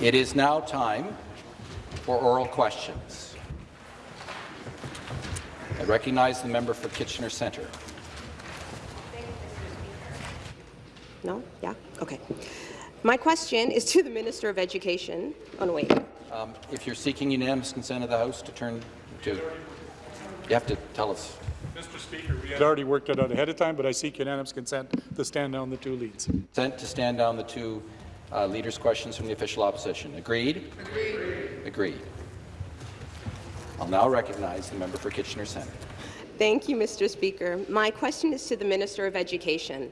It is now time for oral questions. I recognize the member for Kitchener Centre. No? Yeah? Okay. My question is to the Minister of Education. Oh, no, wait. Um, if you're seeking unanimous consent of the House to turn to, you have to tell us. Mr. Speaker, we had already worked it out ahead of time, but I seek unanimous consent to stand down the two leads. Consent to stand down the two uh, leaders' questions from the official opposition. Agreed? Agreed. Agreed. I'll now recognize the member for Kitchener Centre. Thank you, Mr. Speaker. My question is to the Minister of Education.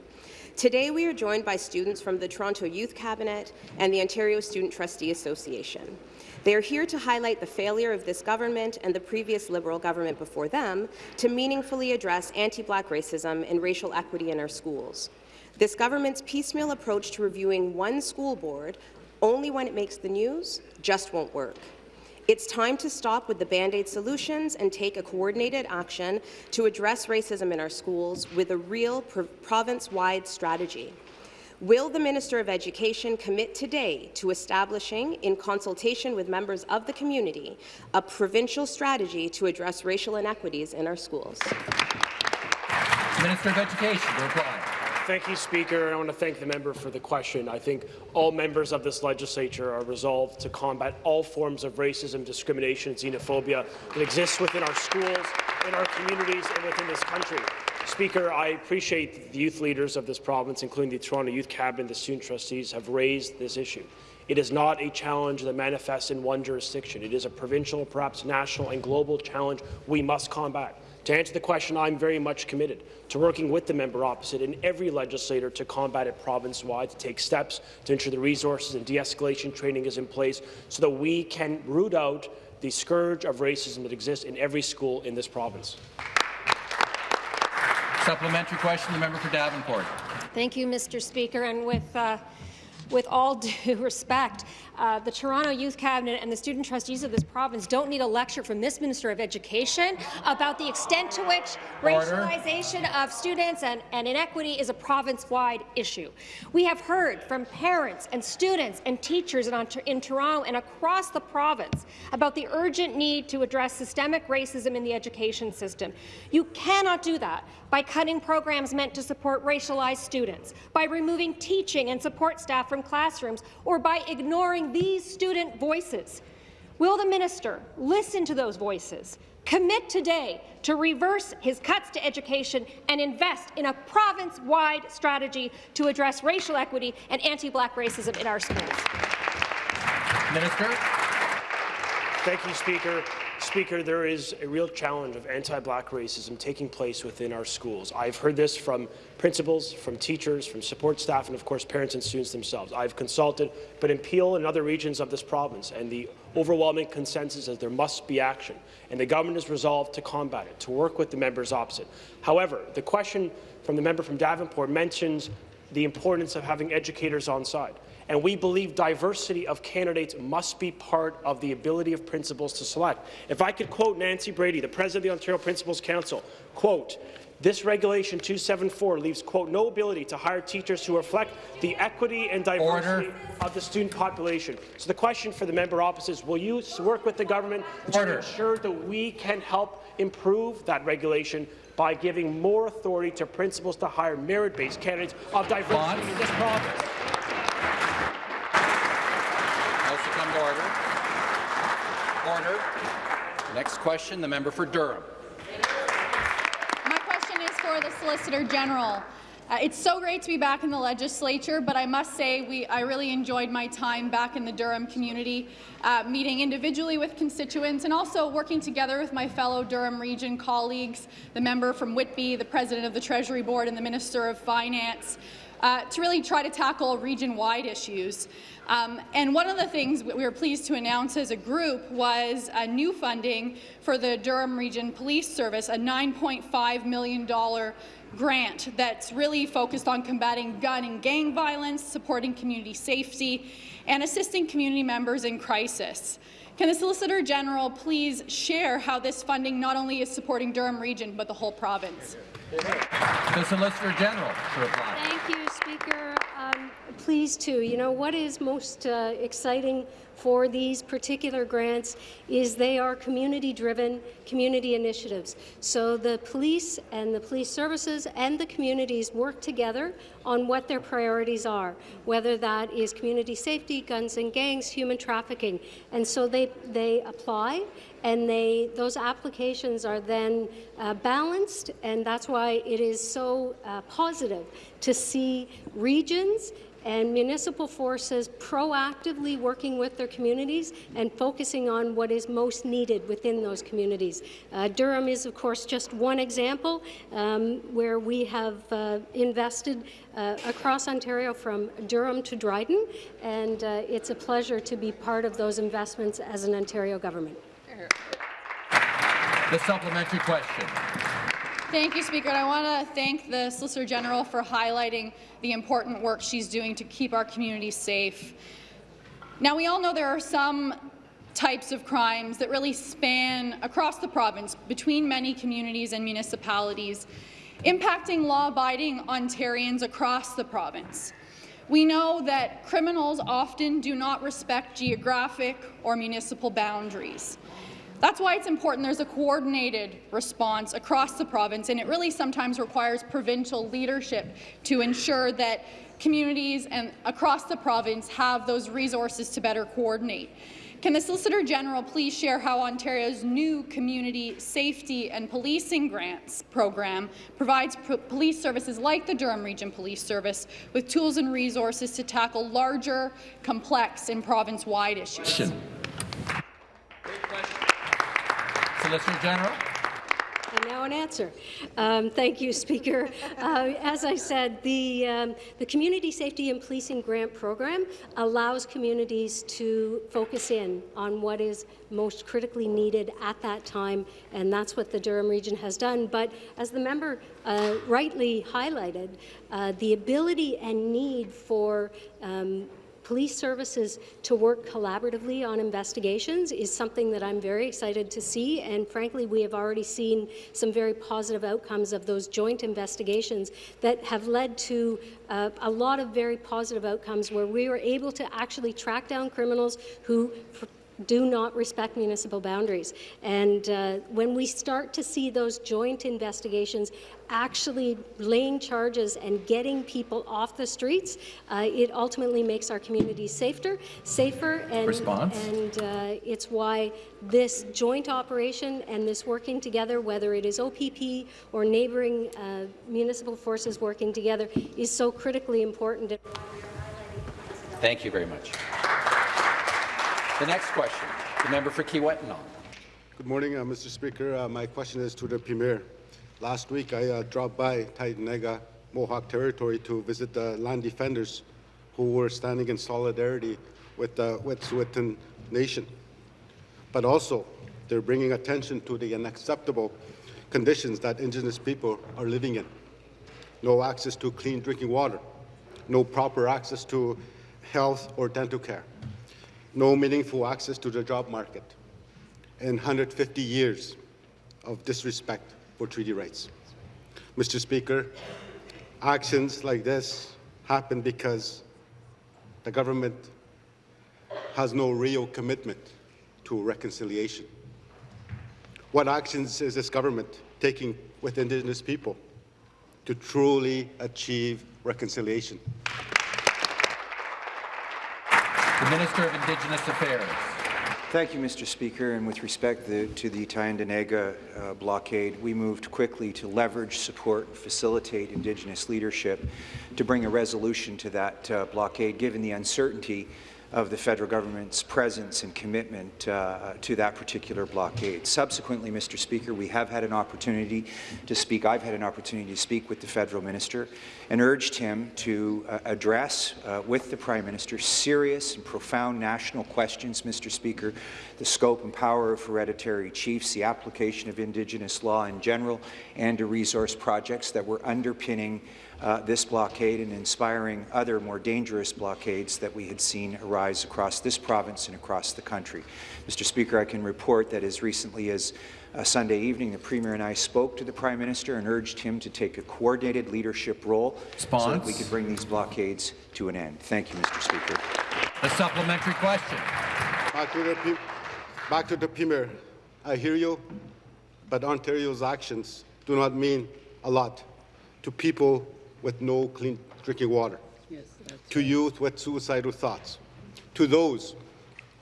Today, we are joined by students from the Toronto Youth Cabinet and the Ontario Student Trustee Association. They are here to highlight the failure of this government and the previous Liberal government before them to meaningfully address anti-black racism and racial equity in our schools. This government's piecemeal approach to reviewing one school board only when it makes the news just won't work. It's time to stop with the Band-Aid solutions and take a coordinated action to address racism in our schools with a real province-wide strategy. Will the Minister of Education commit today to establishing, in consultation with members of the community, a provincial strategy to address racial inequities in our schools? Minister of Education to reply. Thank you, Speaker. I want to thank the member for the question. I think all members of this legislature are resolved to combat all forms of racism, discrimination, and xenophobia that exists within our schools, in our communities, and within this country. Speaker, I appreciate the youth leaders of this province, including the Toronto Youth Cabinet and the student trustees, have raised this issue. It is not a challenge that manifests in one jurisdiction. It is a provincial, perhaps national and global challenge we must combat. To answer the question, I'm very much committed to working with the member opposite and every legislator to combat it province-wide, to take steps to ensure the resources and de-escalation training is in place so that we can root out the scourge of racism that exists in every school in this province. Supplementary question, the member for Davenport. Thank you, Mr. Speaker. And with uh, with all due respect, uh, the Toronto Youth Cabinet and the student trustees of this province don't need a lecture from this Minister of Education about the extent to which Order. racialization of students and, and inequity is a province-wide issue. We have heard from parents and students and teachers in, in Toronto and across the province about the urgent need to address systemic racism in the education system. You cannot do that by cutting programs meant to support racialized students, by removing teaching and support staff from classrooms, or by ignoring these student voices. Will the minister listen to those voices, commit today to reverse his cuts to education and invest in a province-wide strategy to address racial equity and anti-black racism in our schools? Minister. Thank you, Speaker. Speaker, there is a real challenge of anti-black racism taking place within our schools. I've heard this from principals, from teachers, from support staff, and of course parents and students themselves. I've consulted, but in Peel and other regions of this province, and the overwhelming consensus is there must be action, and the government is resolved to combat it, to work with the members opposite. However, the question from the member from Davenport mentions the importance of having educators on side and we believe diversity of candidates must be part of the ability of principals to select. If I could quote Nancy Brady, the President of the Ontario Principals Council, quote, this Regulation 274 leaves, quote, no ability to hire teachers who reflect the equity and diversity Order. of the student population. So the question for the member opposite is, will you work with the government to ensure that we can help improve that regulation by giving more authority to principals to hire merit-based candidates of diversity in this province? Order. Next question, the member for Durham. My question is for the Solicitor General. Uh, it's so great to be back in the legislature, but I must say we, I really enjoyed my time back in the Durham community, uh, meeting individually with constituents and also working together with my fellow Durham Region colleagues, the member from Whitby, the President of the Treasury Board and the Minister of Finance, uh, to really try to tackle region-wide issues. Um, and one of the things we were pleased to announce as a group was a new funding for the Durham Region Police Service, a $9.5 million grant that's really focused on combating gun and gang violence, supporting community safety, and assisting community members in crisis. Can the Solicitor General please share how this funding not only is supporting Durham Region but the whole province? The Solicitor General to reply. Thank you, Speaker. Um, pleased to. You know, what is most uh, exciting for these particular grants is they are community-driven community initiatives. So the police and the police services and the communities work together on what their priorities are, whether that is community safety, guns and gangs, human trafficking. And so they, they apply and they, those applications are then uh, balanced, and that's why it is so uh, positive to see regions and municipal forces proactively working with their communities and focusing on what is most needed within those communities. Uh, Durham is, of course, just one example um, where we have uh, invested uh, across Ontario from Durham to Dryden, and uh, it's a pleasure to be part of those investments as an Ontario government. The supplementary question. Thank you, Speaker. And I want to thank the Solicitor General for highlighting the important work she's doing to keep our communities safe. Now, we all know there are some types of crimes that really span across the province between many communities and municipalities, impacting law-abiding Ontarians across the province. We know that criminals often do not respect geographic or municipal boundaries. That's why it's important there's a coordinated response across the province, and it really sometimes requires provincial leadership to ensure that communities and across the province have those resources to better coordinate. Can the Solicitor General please share how Ontario's new Community Safety and Policing Grants program provides police services like the Durham Region Police Service with tools and resources to tackle larger, complex and province-wide issues? Question. Solicitor General. And now an answer. Um, thank you, Speaker. Uh, as I said, the, um, the Community Safety and Policing Grant Program allows communities to focus in on what is most critically needed at that time, and that's what the Durham region has done. But as the member uh, rightly highlighted, uh, the ability and need for um, police services to work collaboratively on investigations is something that I'm very excited to see, and frankly, we have already seen some very positive outcomes of those joint investigations that have led to uh, a lot of very positive outcomes where we were able to actually track down criminals who do not respect municipal boundaries. And uh, when we start to see those joint investigations actually laying charges and getting people off the streets, uh, it ultimately makes our communities safer, safer, and, Response. and uh, it's why this joint operation and this working together, whether it is OPP or neighbouring uh, municipal forces working together, is so critically important. Thank you very much. The next question, the member for Kiiwetinoong. Good morning, uh, Mr. Speaker. Uh, my question is to the Premier. Last week, I uh, dropped by Tyendinaga Mohawk Territory to visit the land defenders who were standing in solidarity with the Wet'suwet'en Nation. But also, they're bringing attention to the unacceptable conditions that Indigenous people are living in. No access to clean drinking water, no proper access to health or dental care, no meaningful access to the job market, and 150 years of disrespect for treaty rights. Mr. Speaker, actions like this happen because the government has no real commitment to reconciliation. What actions is this government taking with Indigenous people to truly achieve reconciliation? The Minister of Indigenous Affairs. Thank you, Mr. Speaker. And with respect the, to the Tyendinaga uh, blockade, we moved quickly to leverage, support, and facilitate Indigenous leadership to bring a resolution to that uh, blockade, given the uncertainty of the federal government's presence and commitment uh, to that particular blockade. Subsequently, Mr. Speaker, we have had an opportunity to speak. I've had an opportunity to speak with the federal minister and urged him to uh, address uh, with the Prime Minister serious and profound national questions, Mr. Speaker, the scope and power of hereditary chiefs, the application of Indigenous law in general, and the resource projects that were underpinning uh, this blockade and inspiring other more dangerous blockades that we had seen arise across this province and across the country. Mr. Speaker, I can report that as recently as uh, Sunday evening, the Premier and I spoke to the Prime Minister and urged him to take a coordinated leadership role Response. so that we could bring these blockades to an end. Thank you, Mr. Speaker. The supplementary question. Back to the, P- back to the Premier. I hear you, but Ontario's actions do not mean a lot to people with no clean drinking water, to youth with suicidal thoughts, to those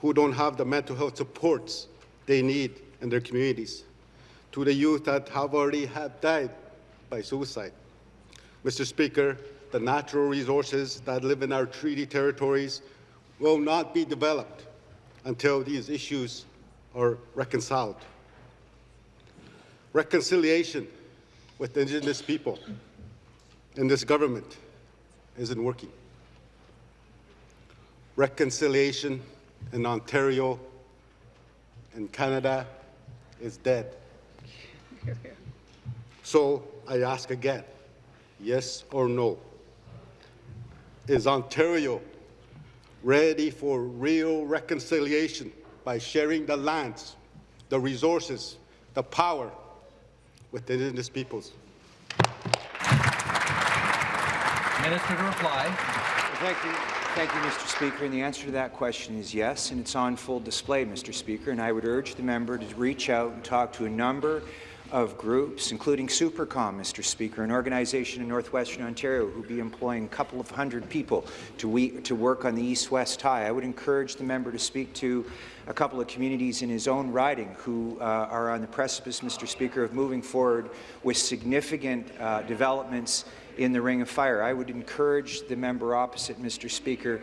who don't have the mental health supports they need in their communities, to the youth that have already have died by suicide. Mr. Speaker, the natural resources that live in our treaty territories will not be developed until these issues are reconciled. Reconciliation with Indigenous people in this government isn't working. Reconciliation in Ontario and Canada is dead. So I ask again, yes or no? Is Ontario ready for real reconciliation by sharing the lands, the resources, the power with the Indigenous peoples? Minister to reply. Thank you. Thank you, Mr. Speaker. And the answer to that question is yes, and it's on full display, Mr. Speaker. And I would urge the member to reach out and talk to a number of groups, including Supercom, Mr. Speaker, an organization in northwestern Ontario who will be employing a couple of hundred people to, we, to work on the east-west tie. I would encourage the member to speak to a couple of communities in his own riding who uh, are on the precipice, Mr. Speaker, of moving forward with significant uh, developments in the Ring of Fire. I would encourage the member opposite, Mr. Speaker,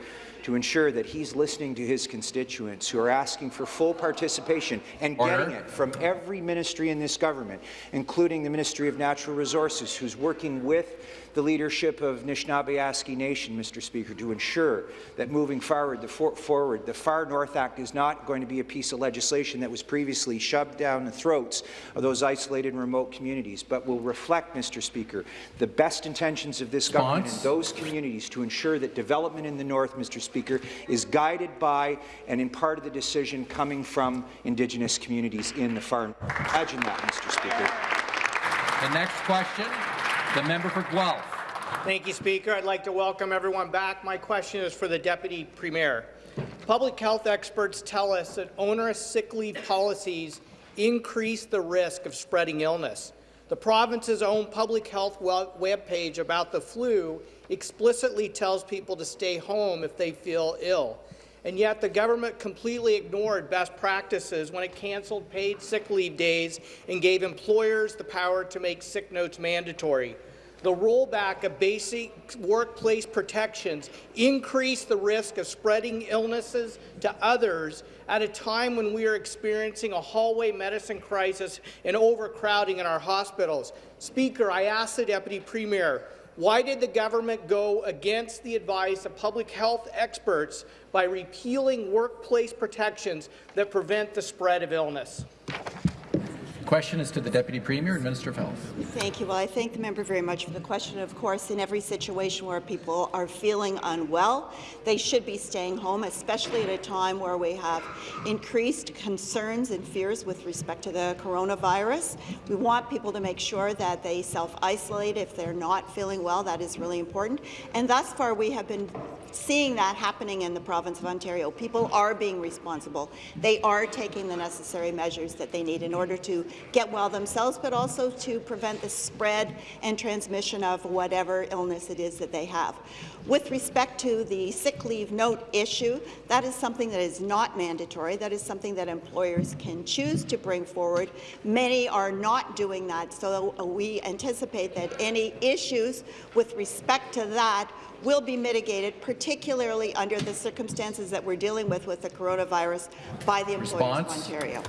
to ensure that he's listening to his constituents who are asking for full participation and Order. getting it from every ministry in this government, including the Ministry of Natural Resources, who's working with the leadership of Anishinaabe Nation, Mr. Speaker, to ensure that moving forward the, for forward, the Far North Act is not going to be a piece of legislation that was previously shoved down the throats of those isolated and remote communities, but will reflect, Mr. Speaker, the best intentions of this government and those communities to ensure that development in the North, Mr. Speaker, is guided by and in part of the decision coming from Indigenous communities in the Far North. Imagine that, Mr. Speaker. The next question, the member for Guelph. Thank you, Speaker. I'd like to welcome everyone back. My question is for the Deputy Premier. Public health experts tell us that onerous sick leave policies increase the risk of spreading illness. The province's own public health webpage about the flu explicitly tells people to stay home if they feel ill. And yet the government completely ignored best practices when it cancelled paid sick leave days and gave employers the power to make sick notes mandatory. The rollback of basic workplace protections increased the risk of spreading illnesses to others at a time when we are experiencing a hallway medicine crisis and overcrowding in our hospitals. Speaker, I ask the Deputy Premier, why did the government go against the advice of public health experts by repealing workplace protections that prevent the spread of illness? Question is to the Deputy Premier and Minister of Health. Thank you. Well, I thank the member very much for the question. Of course, in every situation where people are feeling unwell, they should be staying home, especially at a time where we have increased concerns and fears with respect to the coronavirus. We want people to make sure that they self-isolate if they're not feeling well. That is really important. And thus far, we have been seeing that happening in the province of Ontario. People are being responsible. They are taking the necessary measures that they need in order to get well themselves, but also to prevent the spread and transmission of whatever illness it is that they have. With respect to the sick leave note issue, that is something that is not mandatory. That is something that employers can choose to bring forward. Many are not doing that, so we anticipate that any issues with respect to that will be mitigated, particularly under the circumstances that we're dealing with with the coronavirus by the employers Response. of Ontario.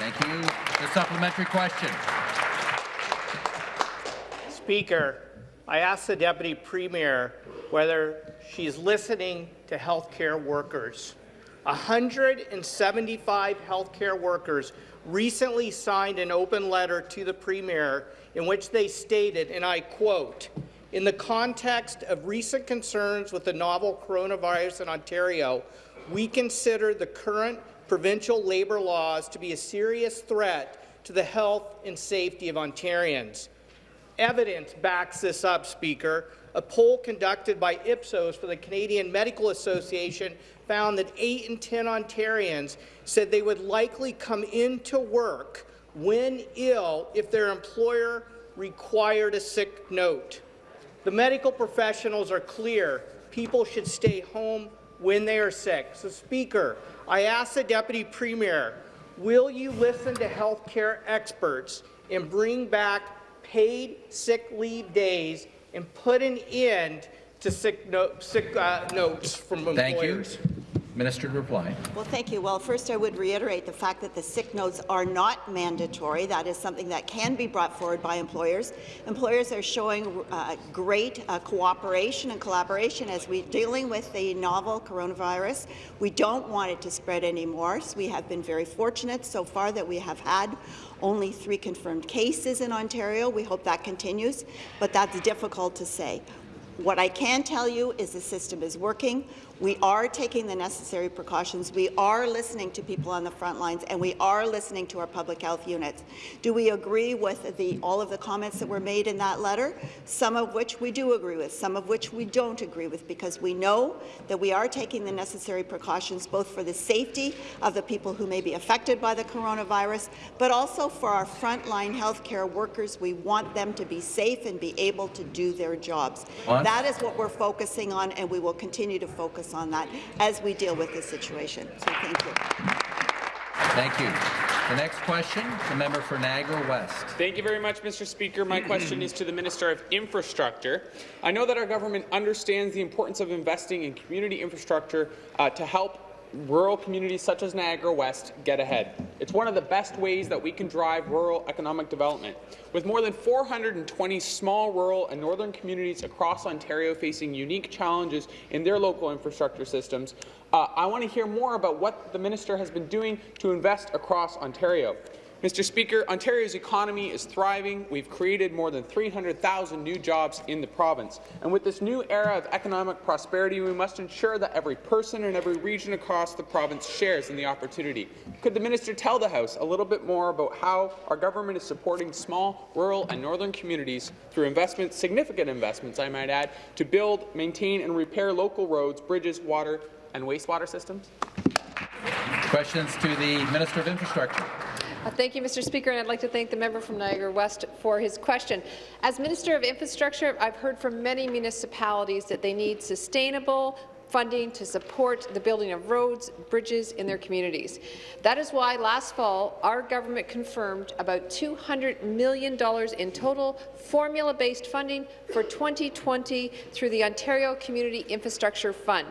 Thank you. The supplementary question. Speaker, I ask the Deputy Premier whether she's listening to healthcare workers. 175 healthcare workers recently signed an open letter to the Premier in which they stated, and I quote, In the context of recent concerns with the novel coronavirus in Ontario, we consider the current provincial labour laws to be a serious threat to the health and safety of Ontarians. Evidence backs this up, Speaker. A poll conducted by Ipsos for the Canadian Medical Association found that 8 in 10 Ontarians said they would likely come into work when ill if their employer required a sick note. The medical professionals are clear. People should stay home when they are sick. So, Speaker, I ask the Deputy Premier, will you listen to healthcare experts and bring back paid sick leave days and put an end to sick, no sick uh, notes from employers? Thank you. Minister to reply. Well, thank you. Well, first I would reiterate the fact that the sick notes are not mandatory. That is something that can be brought forward by employers. Employers are showing uh, great uh, cooperation and collaboration as we're dealing with the novel coronavirus. We don't want it to spread anymore. So we have been very fortunate so far that we have had only three confirmed cases in Ontario. We hope that continues, but that's difficult to say. What I can tell you is the system is working. We are taking the necessary precautions. We are listening to people on the front lines, and we are listening to our public health units. Do we agree with the, all of the comments that were made in that letter? Some of which we do agree with, some of which we don't agree with, because we know that we are taking the necessary precautions both for the safety of the people who may be affected by the coronavirus, but also for our frontline healthcare workers. We want them to be safe and be able to do their jobs. What? That is what we're focusing on, and we will continue to focus on that as we deal with this situation. So thank you. Thank you. The next question, the member for Niagara West. Thank you very much, Mr. Speaker. My question is to the Minister of Infrastructure. I know that our government understands the importance of investing in community infrastructure uh, to help rural communities such as Niagara West get ahead. It's one of the best ways that we can drive rural economic development. With more than 420 small rural and northern communities across Ontario facing unique challenges in their local infrastructure systems, uh, I want to hear more about what the minister has been doing to invest across Ontario. Mr. Speaker, Ontario's economy is thriving. We've created more than 300,000 new jobs in the province. And with this new era of economic prosperity, we must ensure that every person in every region across the province shares in the opportunity. Could the minister tell the House a little bit more about how our government is supporting small, rural and northern communities through investments, significant investments, I might add, to build, maintain and repair local roads, bridges, water and wastewater systems? Questions to the Minister of Infrastructure. Uh, Thank you, Mr. Speaker, and I'd like to thank the member from Niagara West for his question. As Minister of Infrastructure, I've heard from many municipalities that they need sustainable funding to support the building of roads, bridges in their communities. That is why last fall our government confirmed about $200 million in total formula-based funding for 2020 through the Ontario Community Infrastructure Fund.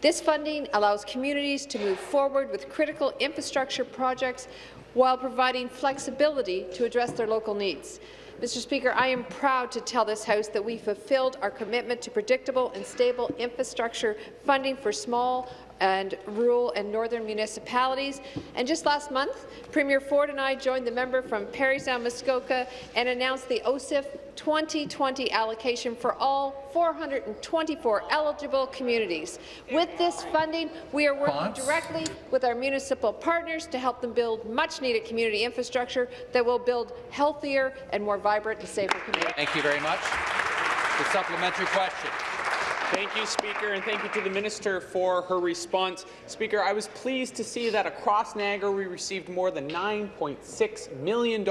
This funding allows communities to move forward with critical infrastructure projects while providing flexibility to address their local needs. Mr. Speaker, I am proud to tell this House that we fulfilled our commitment to predictable and stable infrastructure funding for small and rural and northern municipalities. And just last month, Premier Ford and I joined the member from Parry Sound Muskoka and announced the OCIF 2020 allocation for all 424 eligible communities. With this funding, we are working directly with our municipal partners to help them build much-needed community infrastructure that will build healthier and more vibrant and safer communities. Thank you very much. The supplementary question. Thank you, Speaker, and thank you to the Minister for her response. Speaker, I was pleased to see that across Niagara we received more than $9.6 million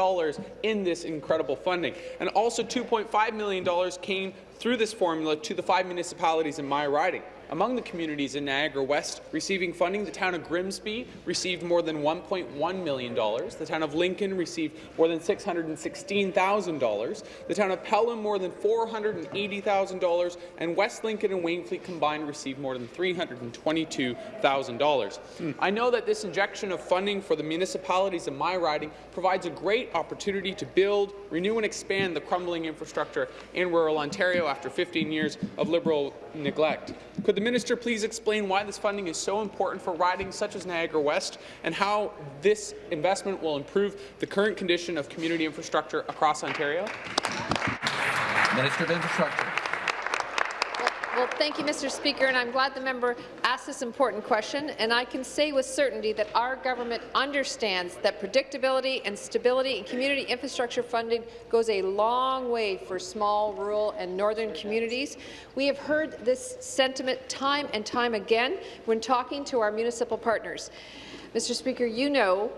in this incredible funding, and also $2.5 million came through this formula to the five municipalities in my riding. Among the communities in Niagara West receiving funding, the town of Grimsby received more than $1.1 million. The town of Lincoln received more than $616,000. The town of Pelham more than $480,000. And West Lincoln and Wainfleet combined received more than $322,000. Hmm. I know that this injection of funding for the municipalities in my riding provides a great opportunity to build, renew and expand the crumbling infrastructure in rural Ontario after 15 years of Liberal neglect. Could the minister please explain why this funding is so important for ridings such as Niagara West and how this investment will improve the current condition of community infrastructure across Ontario? Minister of Infrastructure. Well, thank you, Mr. Speaker, and I'm glad the member asked this important question. And I can say with certainty that our government understands that predictability and stability in community infrastructure funding goes a long way for small, rural, and northern communities. We have heard this sentiment time and time again when talking to our municipal partners. Mr. Speaker, you know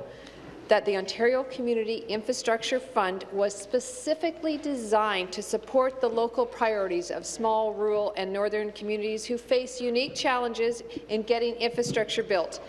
that the Ontario Community Infrastructure Fund was specifically designed to support the local priorities of small, rural and northern communities who face unique challenges in getting infrastructure built.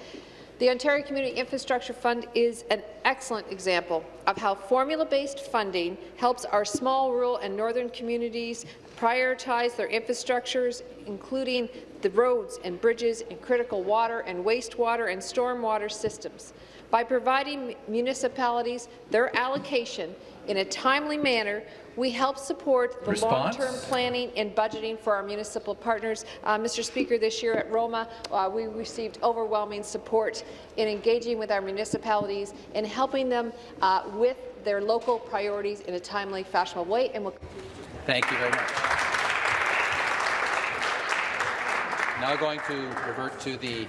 The Ontario Community Infrastructure Fund is an excellent example of how formula-based funding helps our small, rural and northern communities prioritize their infrastructures, including the roads and bridges and critical water and wastewater and stormwater systems. By providing municipalities their allocation in a timely manner, we help support the long-term planning and budgeting for our municipal partners. Uh, Mr. Speaker, this year at ROMA, uh, we received overwhelming support in engaging with our municipalities and helping them uh, with their local priorities in a timely, fashionable way. And we'll Thank you very much. Now going to revert to the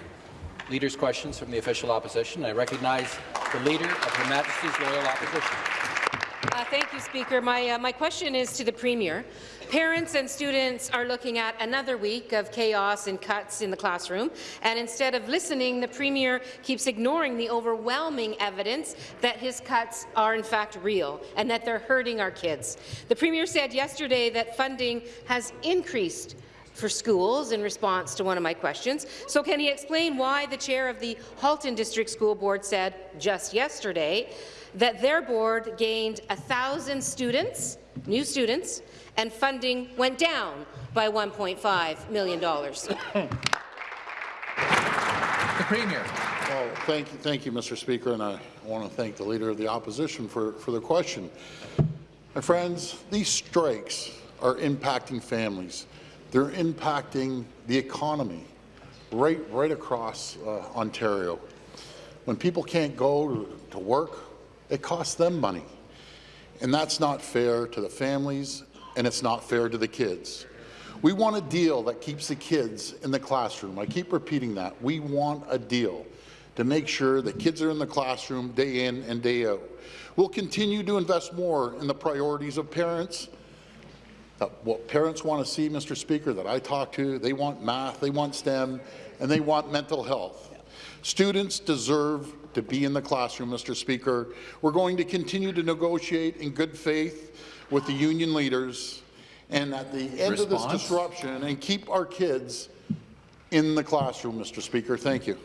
leader's questions from the official opposition. I recognize the Leader of Her Majesty's Loyal Opposition. Uh, thank you, Speaker. My, uh, my question is to the Premier. Parents and students are looking at another week of chaos and cuts in the classroom, and instead of listening, the Premier keeps ignoring the overwhelming evidence that his cuts are in fact real and that they're hurting our kids. The Premier said yesterday that funding has increased for schools in response to one of my questions. So can he explain why the chair of the Halton District School Board said just yesterday that their board gained 1,000 students, new students, and funding went down by $1.5 million? The Premier. Well, thank you, thank you, Mr. Speaker, and I want to thank the Leader of the Opposition for, for the question. My friends, these strikes are impacting families. They're impacting the economy right, right across uh, Ontario. When people can't go to, work, it costs them money. And that's not fair to the families, and it's not fair to the kids. We want a deal that keeps the kids in the classroom. I keep repeating that. We want a deal to make sure that kids are in the classroom day in and day out. We'll continue to invest more in the priorities of parents, what parents want to see, Mr. Speaker, that I talk to, they want math, they want STEM, and they want mental health. Students deserve to be in the classroom, Mr. Speaker. We're going to continue to negotiate in good faith with the union leaders and at the end of this disruption and keep our kids in the classroom, Mr. Speaker. Thank you.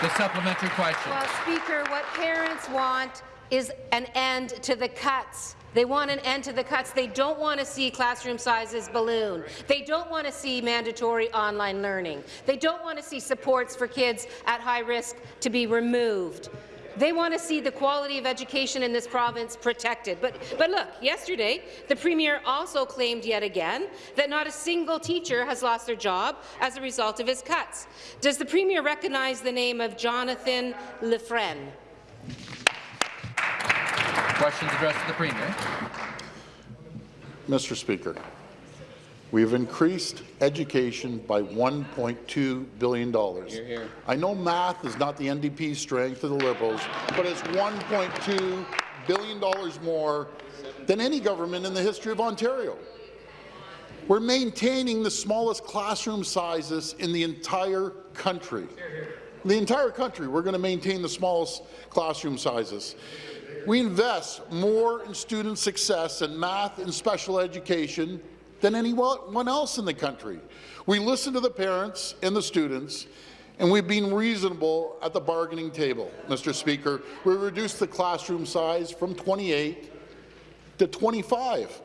The supplementary question. Well, Speaker, what parents want is an end to the cuts. They want an end to the cuts. They don't want to see classroom sizes balloon. They don't want to see mandatory online learning. They don't want to see supports for kids at high risk to be removed. They want to see the quality of education in this province protected. But, but look, yesterday, the Premier also claimed yet again that not a single teacher has lost their job as a result of his cuts. Does the Premier recognize the name of Jonathan Lefren? Questions addressed to the Premier. Mr. Speaker, we have increased education by $1.2 billion. I know math is not the NDP's strength or the Liberals, but it's $1.2 billion more than any government in the history of Ontario. We're maintaining the smallest classroom sizes in the entire country. The entire country, we're going to maintain the smallest classroom sizes. We invest more in student success in math and special education than anyone else in the country. We listen to the parents and the students, and we've been reasonable at the bargaining table, Mr. Speaker. We reduced the classroom size from 28 to 25.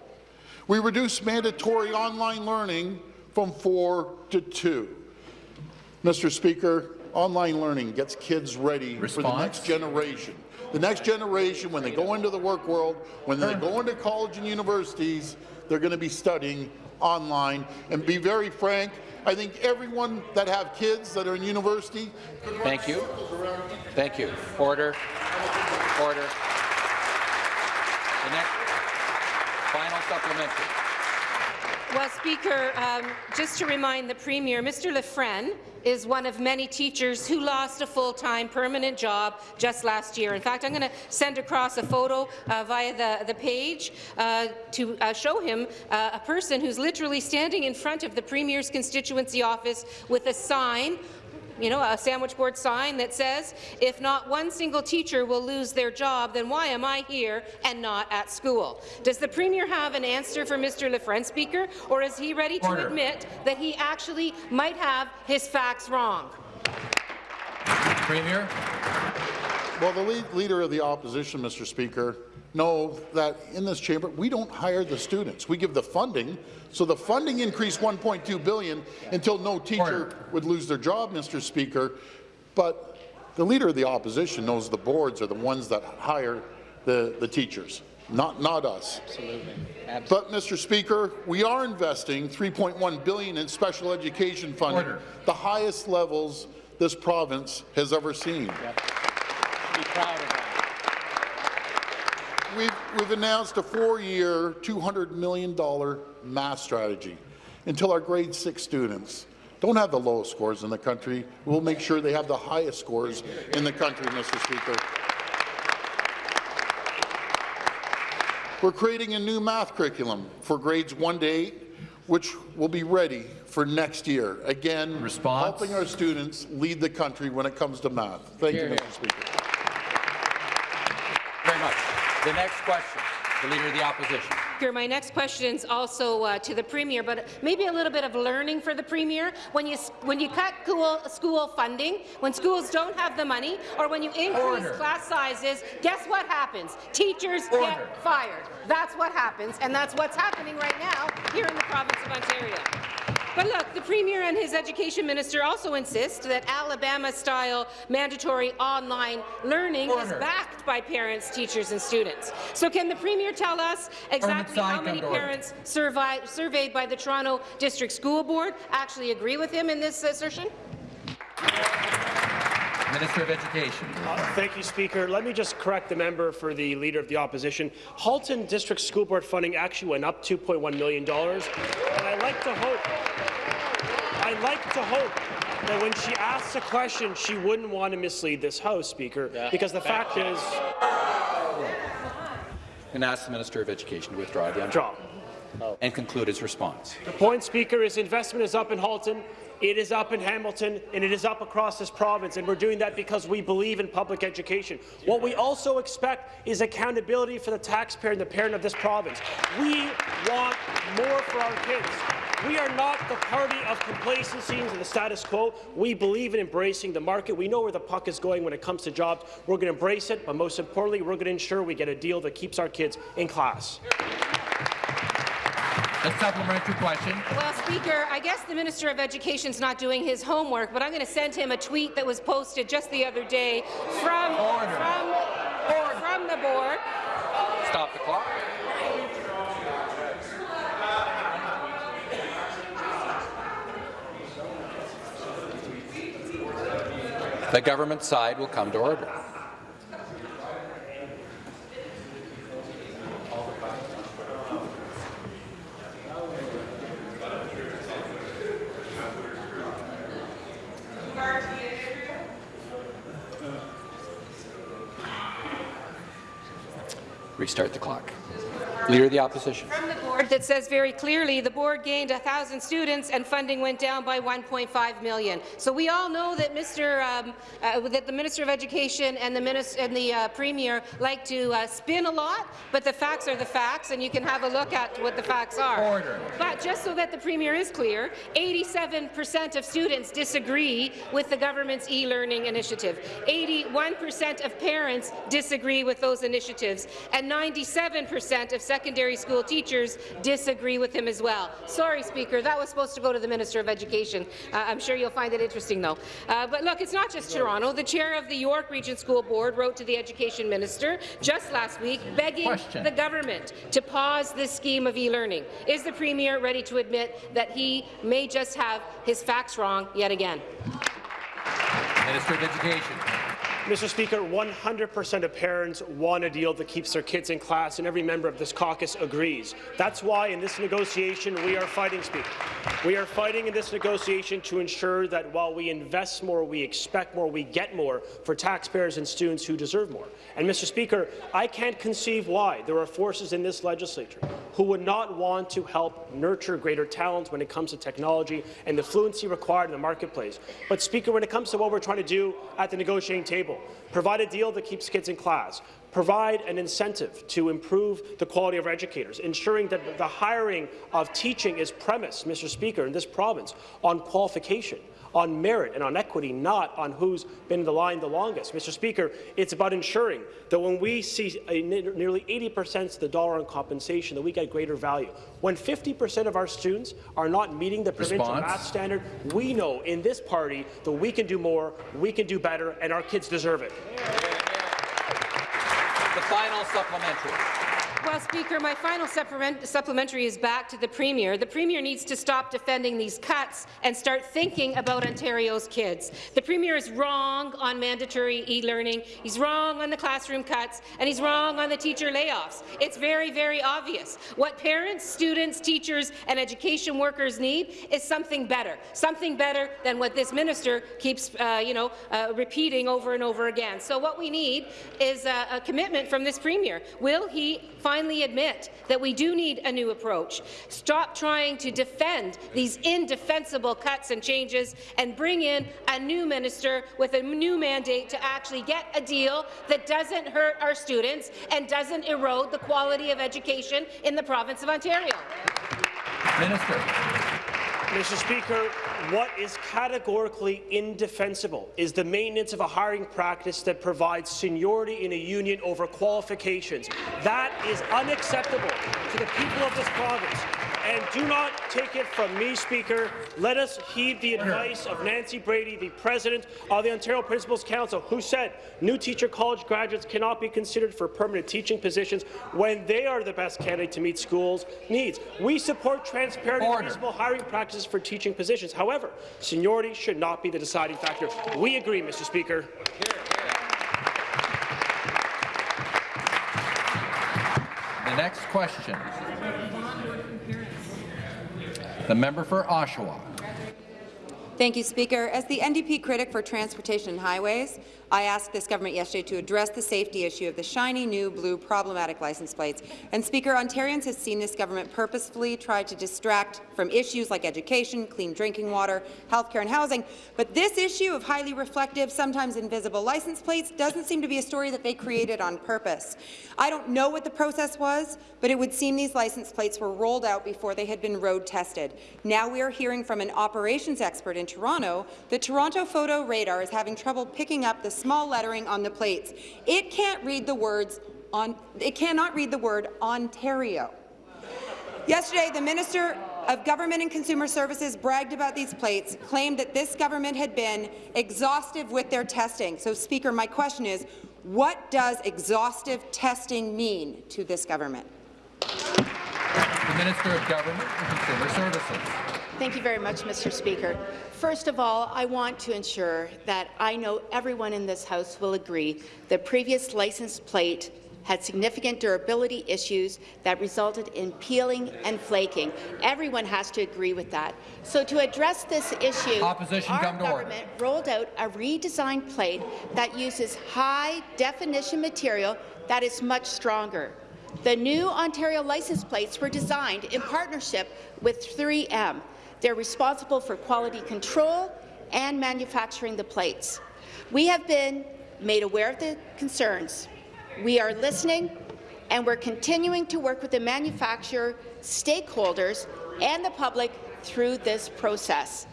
We reduced mandatory online learning from four to two. Mr. Speaker, online learning gets kids ready for the next generation. The next generation, when they go into the work world, when they go into college and universities, they're going to be studying online. And be very frank, I think everyone that have kids that are in university. Thank you. Thank you. Order. Order. The next final supplementary. Well, Speaker, um, just to remind the Premier, Mr. Lefren is one of many teachers who lost a full-time permanent job just last year. In fact, I'm going to send across a photo uh, via the, the page uh, to uh, show him uh, a person who's literally standing in front of the Premier's constituency office with a sign you know, a sandwich board sign that says, if not one single teacher will lose their job, then why am I here and not at school? Does the Premier have an answer for Mr. Lefren, Speaker, or is he ready to admit that he actually might have his facts wrong? Premier. Well, the lead, leader of the opposition, Mr. Speaker, know that in this chamber we don't hire the students. We give the funding. So the funding increased 1.2 billion until no teacher would lose their job, Mr. Speaker. But the leader of the opposition knows the boards are the ones that hire the, the teachers, not not us. Absolutely. Absolutely. But, Mr. Speaker, we are investing 3.1 billion in special education funding, Order. the highest levels this province has ever seen. Be proud of that. We've, we've announced a four-year, $200 million math strategy until our grade six students don't have the lowest scores in the country. We'll make sure they have the highest scores in the country, Mr. Speaker. We're creating a new math curriculum for grades 1 to 8, which will be ready for next year. Again, Response? helping our students lead the country when it comes to math. Thank Hear, you. Mr. Speaker. The next question, the Leader of the Opposition. My next question is also uh, to the Premier, but maybe a little bit of learning for the Premier. When you when you cut school, school funding, when schools don't have the money, or when you increase Order. class sizes, guess what happens? Teachers Order. get fired. That's what happens, and that's what's happening right now here in the province of Ontario. But look, the Premier and his Education Minister also insist that Alabama-style mandatory online learning is backed by parents, teachers and students. So can the Premier tell us exactly how many parents surveyed by the Toronto District School Board actually agree with him in this assertion? Minister of Education. Uh, Thank you, Speaker. Let me just correct the member for the Leader of the Opposition. Halton District School Board funding actually went up $2.1 million, and I like to hope, I like to hope that when she asks a question, she wouldn't want to mislead this House, Speaker, because the fact is, And ask the Minister of Education to withdraw the draw. and conclude his response. The point, Speaker, is investment is up in Halton, it is up in Hamilton, and it is up across this province, and we're doing that because we believe in public education. What we also expect is accountability for the taxpayer and the parent of this province. We want more for our kids. We are not the party of complacency and the status quo. We believe in embracing the market. We know where the puck is going when it comes to jobs. We're going to embrace it, but most importantly, we're going to ensure we get a deal that keeps our kids in class. A supplementary question. Well, Speaker, I guess the Minister of Education's not doing his homework, but I'm going to send him a tweet that was posted just the other day from, from, from the board. Stop the clock. The government side will come to order. Restart the clock. Leader of the Opposition. Board that says very clearly the board gained 1,000 students and funding went down by 1.5 million. So we all know that Mr. Um, uh, that the Minister of Education and the, Minis and the uh, Premier like to uh, spin a lot, but the facts are the facts, and you can have a look at what the facts are. Order. But just so that the Premier is clear, 87% of students disagree with the government's e-learning initiative. 81% of parents disagree with those initiatives, and 97% of secondary school teachers disagree with him as well. Sorry, Speaker, that was supposed to go to the Minister of Education. Uh, I'm sure you'll find it interesting, though. Uh, but look, it's not just Toronto. The chair of the York Region School Board wrote to the Education Minister just last week begging Question. the government to pause this scheme of e-learning. Is the Premier ready to admit that he may just have his facts wrong yet again? Minister of Education. Mr. Speaker, 100% of parents want a deal that keeps their kids in class, and every member of this caucus agrees. That's why in this negotiation we are fighting, Speaker. We are fighting in this negotiation to ensure that while we invest more, we expect more, we get more for taxpayers and students who deserve more. And, Mr. Speaker, I can't conceive why there are forces in this legislature who would not want to help nurture greater talent when it comes to technology and the fluency required in the marketplace. But, Speaker, when it comes to what we're trying to do at the negotiating table, provide a deal that keeps kids in class, provide an incentive to improve the quality of educators, ensuring that the hiring of teaching is premised, Mr. Speaker, in this province on qualification on merit and on equity, not on who's been in the line the longest. Mr. Speaker, it's about ensuring that when we see a, nearly 80 percent of the dollar on compensation, that we get greater value. When 50 percent of our students are not meeting the provincial Response. math standard, we know in this party that we can do more, we can do better, and our kids deserve it. The final supplementary. Well, Speaker, my final supplementary is back to the Premier. The Premier needs to stop defending these cuts and start thinking about Ontario's kids. The Premier is wrong on mandatory e-learning, he's wrong on the classroom cuts, and he's wrong on the teacher layoffs. It's very, very obvious. What parents, students, teachers, and education workers need is something better, something better than what this minister keeps, uh, you know, uh, repeating over and over again. So what we need is a, a commitment from this Premier. Will he finally admit that we do need a new approach. Stop trying to defend these indefensible cuts and changes and bring in a new minister with a new mandate to actually get a deal that doesn't hurt our students and doesn't erode the quality of education in the province of Ontario. Minister. Mr. Speaker, what is categorically indefensible is the maintenance of a hiring practice that provides seniority in a union over qualifications. That is unacceptable to the people of this province. And do not take it from me, Speaker. Let us heed the advice of Nancy Brady, the president of the Ontario Principals Council, who said new teacher college graduates cannot be considered for permanent teaching positions when they are the best candidate to meet schools' needs. We support transparent and reasonable hiring practices for teaching positions. However, seniority should not be the deciding factor. We agree, Mr. Speaker. The next question. The member for Oshawa. Thank you, Speaker. As the NDP critic for transportation and highways, I asked this government yesterday to address the safety issue of the shiny new blue problematic license plates. And Speaker, Ontarians have seen this government purposefully try to distract from issues like education, clean drinking water, healthcare and housing. But this issue of highly reflective, sometimes invisible license plates doesn't seem to be a story that they created on purpose. I don't know what the process was, but it would seem these license plates were rolled out before they had been road tested. Now we are hearing from an operations expert in Toronto that Toronto Photo Radar is having trouble picking up the small lettering on the plates. It can't read the words on it cannot read the word Ontario. Yesterday, the Minister of Government and Consumer Services bragged about these plates, claimed that this government had been exhaustive with their testing. So, Speaker, my question is, what does exhaustive testing mean to this government? The Minister of Government and Consumer Services. Thank you very much, Mr. Speaker. First of all, I want to ensure that I know everyone in this House will agree the previous license plate had significant durability issues that resulted in peeling and flaking. Everyone has to agree with that. So to address this issue, Opposition our to order. government rolled out a redesigned plate that uses high-definition material that is much stronger. The new Ontario license plates were designed in partnership with 3M. They're responsible for quality control and manufacturing the plates. We have been made aware of the concerns. We are listening, and we're continuing to work with the manufacturer, stakeholders, and the public through this process.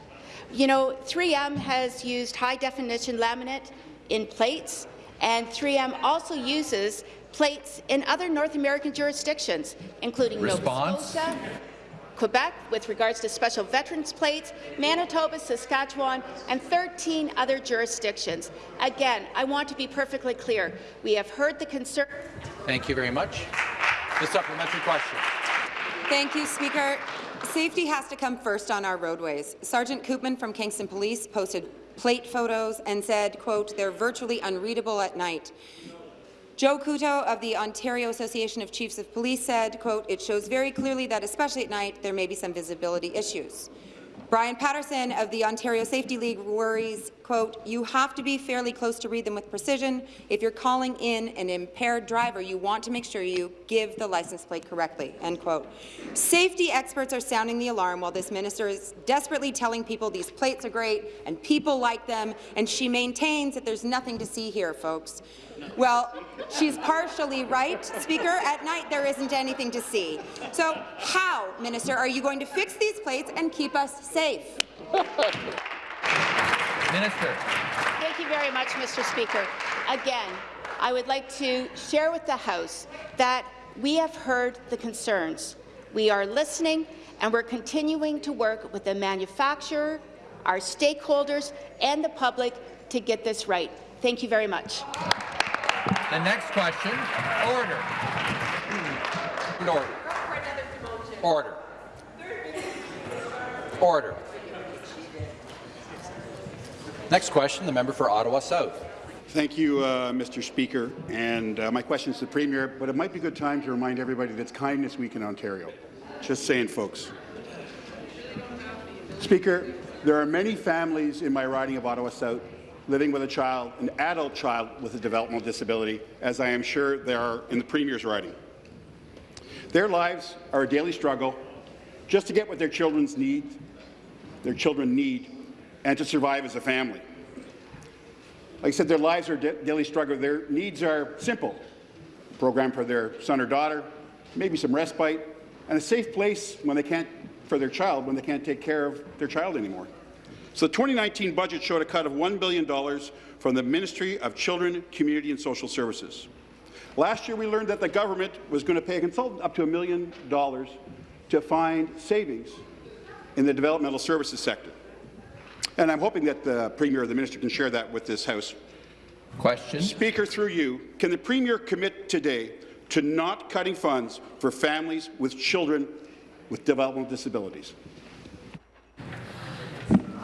You know, 3M has used high-definition laminate in plates, and 3M also uses plates in other North American jurisdictions, including Response? Nova Scotia, Quebec with regards to special veterans plates, Manitoba, Saskatchewan, and 13 other jurisdictions. Again, I want to be perfectly clear. We have heard the concern. Thank you very much. The supplementary question. Thank you, Speaker. Safety has to come first on our roadways. Sergeant Koopman from Kingston Police posted plate photos and said, quote, they're virtually unreadable at night. Joe Couto of the Ontario Association of Chiefs of Police said, quote, it shows very clearly that, especially at night, there may be some visibility issues. Brian Patterson of the Ontario Safety League worries, quote, you have to be fairly close to read them with precision. If you're calling in an impaired driver, you want to make sure you give the license plate correctly, end quote. Safety experts are sounding the alarm while this minister is desperately telling people these plates are great and people like them, and she maintains that there's nothing to see here, folks. Well, she's partially right, Speaker. At night, there isn't anything to see. So how, Minister, are you going to fix these plates and keep us safe? Minister. Thank you very much, Mr. Speaker. Again, I would like to share with the House that we have heard the concerns. We are listening, and we're continuing to work with the manufacturer, our stakeholders, and the public to get this right. Thank you very much. The next question, order. Order. Order. Order. Next question, the member for Ottawa South. Thank you, uh, Mr. Speaker. And uh, my question is to the Premier, but it might be a good time to remind everybody that it's Kindness Week in Ontario. Just saying, folks. Speaker, there are many families in my riding of Ottawa South living with a child, an adult child with a developmental disability, as I am sure there are in the Premier's writing. Their lives are a daily struggle just to get what their children's need, their children need, and to survive as a family. Like I said, their lives are a daily struggle. Their needs are simple. A program for their son or daughter, maybe some respite, and a safe place when they can't, for their child when they can't take care of their child anymore. So the 2019 budget showed a cut of $1 billion from the Ministry of Children, Community and Social Services. Last year, we learned that the government was going to pay a consultant up to a million dollars to find savings in the developmental services sector. And I'm hoping that the Premier or the Minister can share that with this House. Question. Speaker, through you, can the Premier commit today to not cutting funds for families with children with developmental disabilities?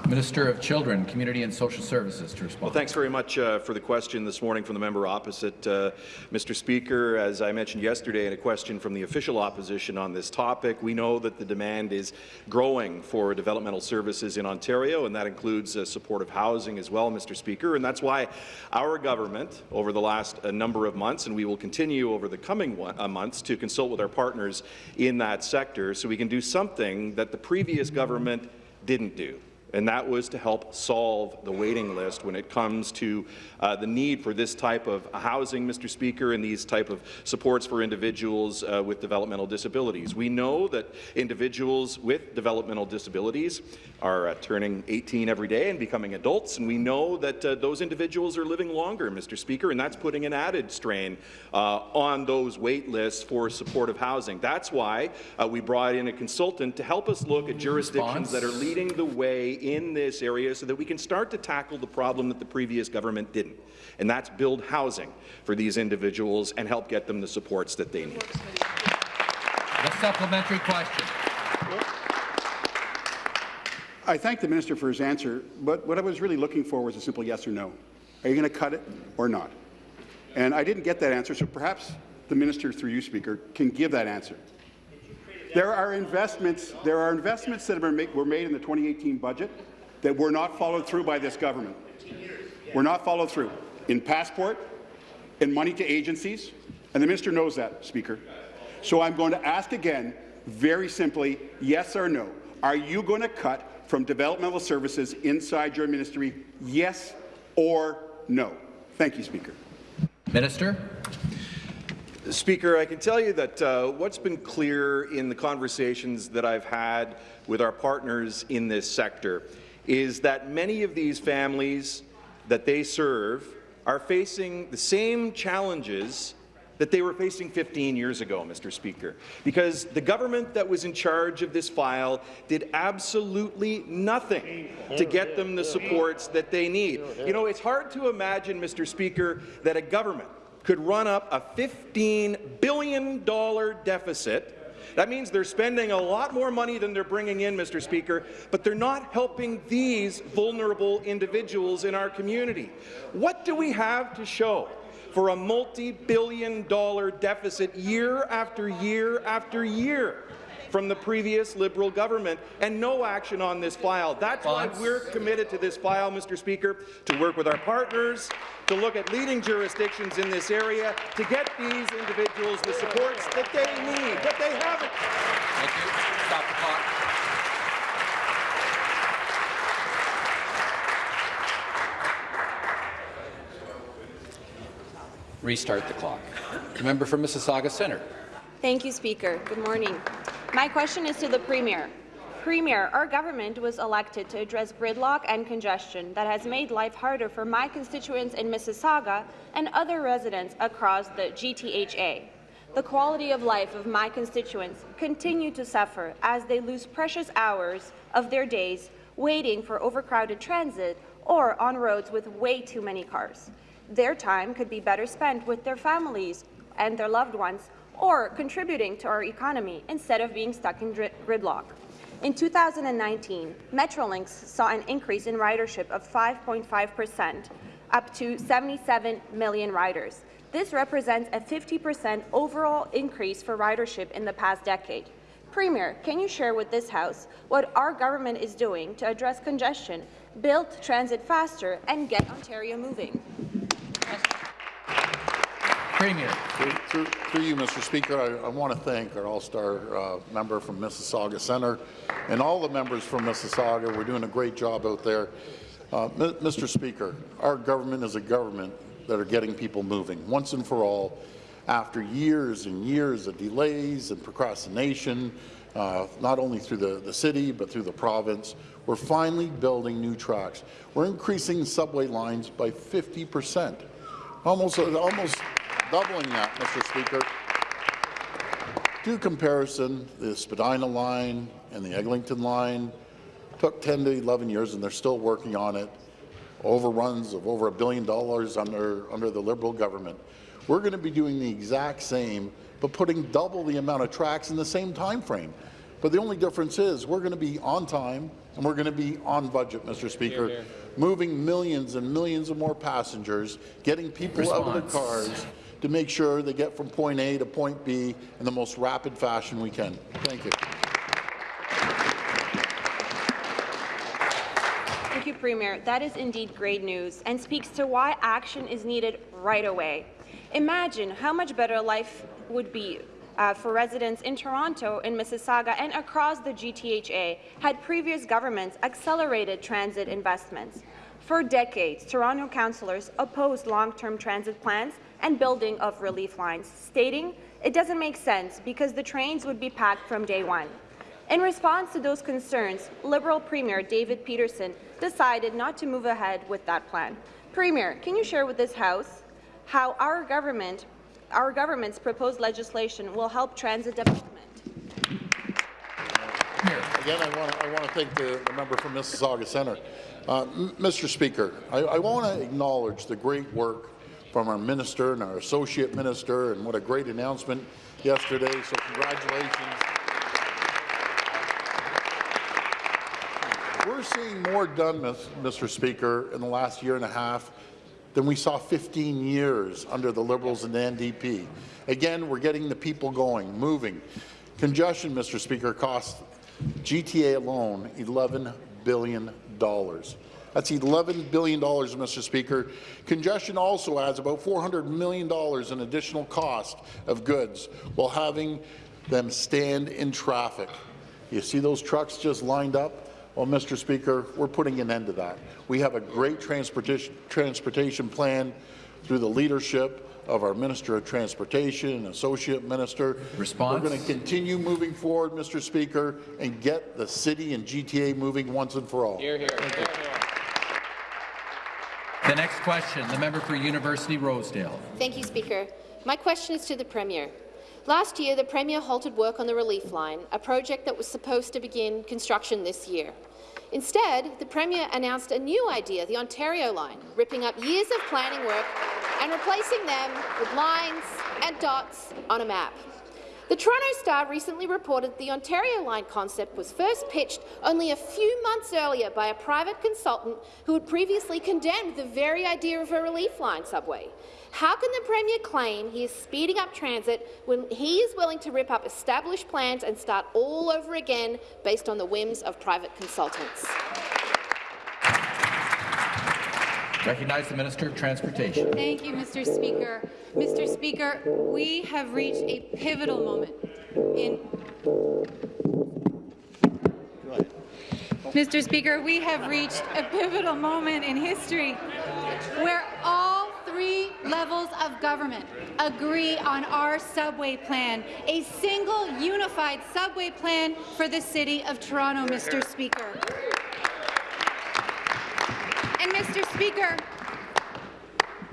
Minister of Children, Community and Social Services to respond. Well, thanks very much uh, for the question this morning from the member opposite. Uh, Mr. Speaker, as I mentioned yesterday in a question from the official opposition on this topic, we know that the demand is growing for developmental services in Ontario, and that includes uh, supportive housing as well, Mr. Speaker. And that's why our government, over the last uh, number of months, and we will continue over the coming one, uh, months to consult with our partners in that sector so we can do something that the previous government didn't do and that was to help solve the waiting list when it comes to uh, the need for this type of housing, Mr. Speaker, and these type of supports for individuals uh, with developmental disabilities. We know that individuals with developmental disabilities are uh, turning 18 every day and becoming adults, and we know that uh, those individuals are living longer, Mr. Speaker, and that's putting an added strain uh, on those wait lists for supportive housing. That's why uh, we brought in a consultant to help us look at jurisdictions that are leading the way in this area so that we can start to tackle the problem that the previous government didn't, and that's build housing for these individuals and help get them the supports that they need. The supplementary question. I thank the minister for his answer, but what I was really looking for was a simple yes or no. Are you going to cut it or not? And I didn't get that answer, so perhaps the minister, through you, Speaker, can give that answer. There are investments. There are investments that were made in the 2018 budget that were not followed through by this government. Were not followed through in passport, in money to agencies, and the minister knows that, Speaker. So I'm going to ask again, very simply, yes or no. Are you going to cut from developmental services inside your ministry, yes or no? Thank you, Speaker. Minister. Speaker, I can tell you that uh, what's been clear in the conversations that I've had with our partners in this sector is that many of these families that they serve are facing the same challenges that they were facing 15 years ago, Mr. Speaker, because the government that was in charge of this file did absolutely nothing to get them the supports that they need. You know, it's hard to imagine, Mr. Speaker, that a government could run up a $15 billion deficit That means they're spending a lot more money than they're bringing in, Mr. Speaker, but they're not helping these vulnerable individuals in our community. What do we have to show for a multi-billion dollar deficit year after year after year from the previous Liberal government and no action on this file. That's why we're committed to this file, Mr. Speaker, to work with our partners, to look at leading jurisdictions in this area, to get these individuals the supports that they need, that they haven't. Thank you. Stop the clock. Restart the clock. The member for Mississauga Centre. Thank you, Speaker. Good morning. My question is to the Premier. Premier, our government was elected to address gridlock and congestion that has made life harder for my constituents in Mississauga and other residents across the GTHA. The quality of life of my constituents continue to suffer as they lose precious hours of their days waiting for overcrowded transit or on roads with way too many cars. Their time could be better spent with their families and their loved ones or contributing to our economy instead of being stuck in gridlock. In 2019, Metrolinx saw an increase in ridership of 5.5 percent, up to 77 million riders. This represents a 50 percent overall increase for ridership in the past decade. Premier, can you share with this House what our government is doing to address congestion, build transit faster, and get Ontario moving? Premier. Through, through, through, you, Mr. Speaker, I, I want to thank our all-star uh, member from Mississauga Centre and all the members from Mississauga. We're doing a great job out there. Uh, Mr. Speaker, our government is a government that are getting people moving once and for all after years and years of delays and procrastination, uh, not only through the, the city but through the province. We're finally building new tracks. We're increasing subway lines by 50 percent, almost, almost doubling that, Mr. Speaker. Do comparison, the Spadina line and the Eglinton line took 10 to 11 years, and they're still working on it. Overruns of over a billion dollars under, under the Liberal government. We're going to be doing the exact same, but putting double the amount of tracks in the same time frame. But the only difference is we're going to be on time and we're going to be on budget, Mr. Speaker, moving millions and millions of more passengers, getting people Response. out of their cars, to make sure they get from point A to point B in the most rapid fashion we can. Thank you. Thank you, Premier. That is indeed great news and speaks to why action is needed right away. Imagine how much better life would be uh, for residents in Toronto, in Mississauga, and across the GTHA had previous governments accelerated transit investments. For decades, Toronto councillors opposed long-term transit plans and building of relief lines, stating it doesn't make sense because the trains would be packed from day one. In response to those concerns, Liberal Premier David Peterson decided not to move ahead with that plan. Premier, can you share with this House how our government, our government's proposed legislation will help transit development? Again, I want, to, I want to thank the, the member from Mississauga Centre. Uh, Mr. Speaker, I, I want to acknowledge the great work from our minister and our associate minister, and what a great announcement yesterday, so congratulations. We're seeing more done, Mr. Speaker, in the last year and a half than we saw 15 years under the Liberals and the NDP. Again, we're getting the people going, moving. Congestion, Mr. Speaker, costs GTA alone $11 billion. That's $11 billion, Mr. Speaker. Congestion also adds about $400 million in additional cost of goods while having them stand in traffic. You see those trucks just lined up? Well, Mr. Speaker, we're putting an end to that. We have a great transportation, transportation plan through the leadership of our Minister of Transportation, Associate Minister. Response. We're going to continue moving forward, Mr. Speaker, and get the city and GTA moving once and for all. Hear, hear. Hear, hear. The next question, the member for University Rosedale. Thank you, Speaker. My question is to the Premier. Last year, the Premier halted work on the Relief Line, a project that was supposed to begin construction this year. Instead, the Premier announced a new idea, the Ontario Line, ripping up years of planning work and replacing them with lines and dots on a map. The Toronto Star recently reported the Ontario Line concept was first pitched only a few months earlier by a private consultant who had previously condemned the very idea of a relief line subway. How can the Premier claim he is speeding up transit when he is willing to rip up established plans and start all over again based on the whims of private consultants? Recognize the Minister of Transportation. Thank you, Mr. Speaker. Mr. Speaker, we have reached a pivotal moment in Mr. Speaker, we have reached a pivotal moment in history where all three levels of government agree on our subway plan, a single unified subway plan for the City of Toronto, Mr. Speaker. And Mr. Speaker,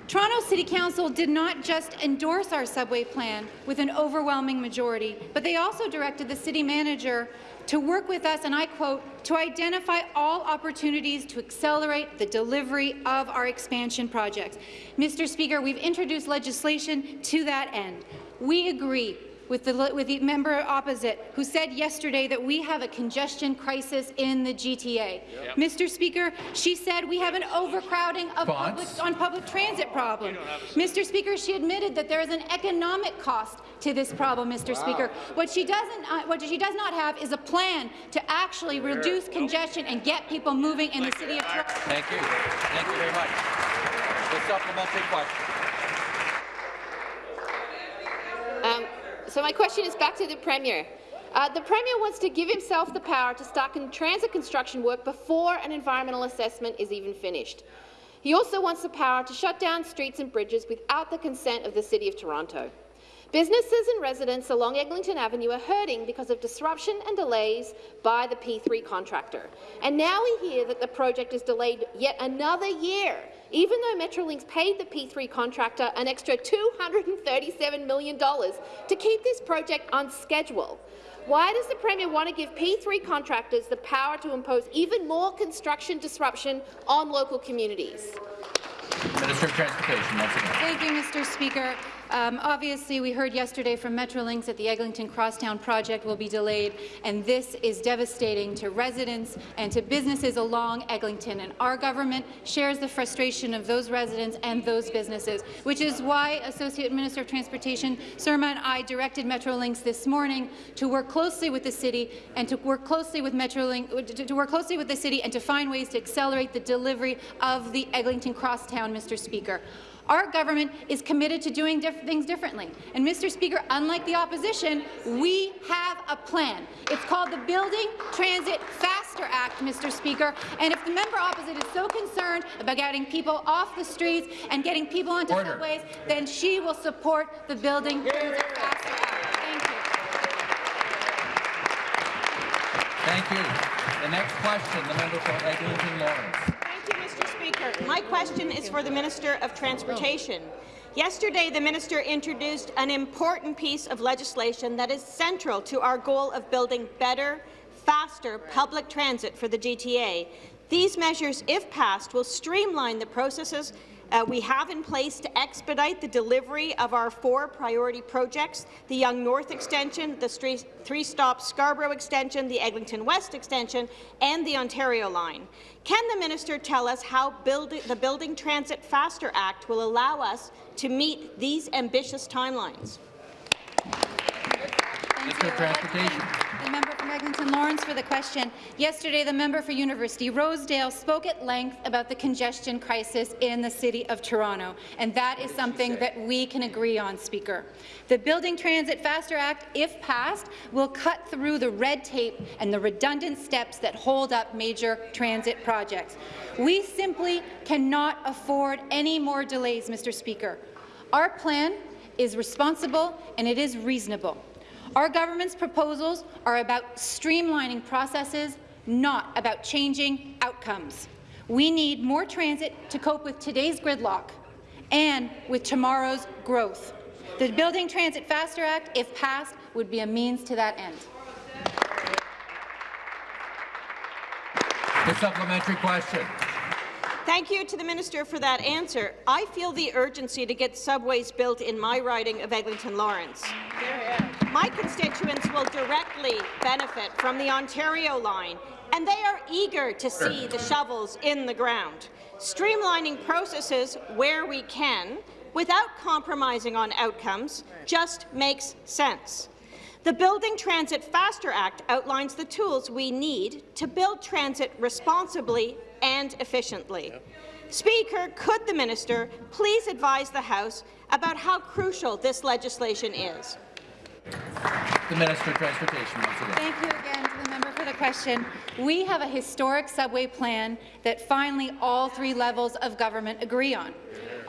Toronto City Council did not just endorse our subway plan with an overwhelming majority, but they also directed the city manager to work with us, and I quote, to identify all opportunities to accelerate the delivery of our expansion projects. Mr. Speaker, we've introduced legislation to that end. We agree with the, with the member opposite, who said yesterday that we have a congestion crisis in the GTA. Yep. Mr. Speaker, she said we have an overcrowding of public, on public transit problem. Mr. Speaker, she admitted that there is an economic cost to this problem, Mr. Wow. Speaker. What she doesn't, uh, what she does not have is a plan to actually reduce congestion and get people moving in the city of Toronto. Thank you. Thank you very much. The supplementary question. Um, so my question is back to the Premier. Uh, the Premier wants to give himself the power to start con transit construction work before an environmental assessment is even finished. He also wants the power to shut down streets and bridges without the consent of the City of Toronto. Businesses and residents along Eglinton Avenue are hurting because of disruption and delays by the P3 contractor. And now we hear that the project is delayed yet another year, even though Metrolinx paid the P3 contractor an extra $237 million to keep this project on schedule. Why does the Premier want to give P3 contractors the power to impose even more construction disruption on local communities? Minister of Transportation, once again. Thank you, Mr. Speaker. Um, obviously, we heard yesterday from Metrolinx that the Eglinton Crosstown project will be delayed, and this is devastating to residents and to businesses along Eglinton. And our government shares the frustration of those residents and those businesses, which is why Associate Minister of Transportation Surma and I directed Metrolinx this morning to work closely with the city and to work closely with Metrolinx to work closely with the city and to find ways to accelerate the delivery of the Eglinton Crosstown, Mr. Speaker. Our government is committed to doing diff things differently. And, Mr. Speaker, unlike the opposition, we have a plan. It's called the Building Transit Faster Act, Mr. Speaker. And if the member opposite is so concerned about getting people off the streets and getting people onto Order. subways, then she will support the Building Transit Faster Act. Thank you. Thank you. you. The next question, the member for Eglinton Lawrence. My question is for the Minister of Transportation. Yesterday, the minister introduced an important piece of legislation that is central to our goal of building better, faster public transit for the GTA. These measures, if passed, will streamline the processes uh, we have in place to expedite the delivery of our four priority projects, the Yonge North Extension, the three-stop Scarborough Extension, the Eglinton West Extension, and the Ontario Line. Can the minister tell us how build the Building Transit Faster Act will allow us to meet these ambitious timelines? Minister of Transportation. The member from Eglinton Lawrence for the question. Yesterday, the member for University Rosedale spoke at length about the congestion crisis in the City of Toronto, and that is something that we can agree on, Speaker. The Building Transit Faster Act, if passed, will cut through the red tape and the redundant steps that hold up major transit projects. We simply cannot afford any more delays, Mr. Speaker. Our plan is responsible and it is reasonable. Our government's proposals are about streamlining processes, not about changing outcomes. We need more transit to cope with today's gridlock and with tomorrow's growth. The Building Transit Faster Act, if passed, would be a means to that end. The supplementary question. Thank you to the minister for that answer. I feel the urgency to get subways built in my riding of Eglinton Lawrence. Yeah, yeah. My constituents will directly benefit from the Ontario line, and they are eager to see the shovels in the ground. Streamlining processes where we can, without compromising on outcomes, just makes sense. The Building Transit Faster Act outlines the tools we need to build transit responsibly and efficiently. Speaker, could the minister please advise the House about how crucial this legislation is? The Minister of Transportation once again. Thank you again to the member for the question. We have a historic subway plan that finally all three levels of government agree on.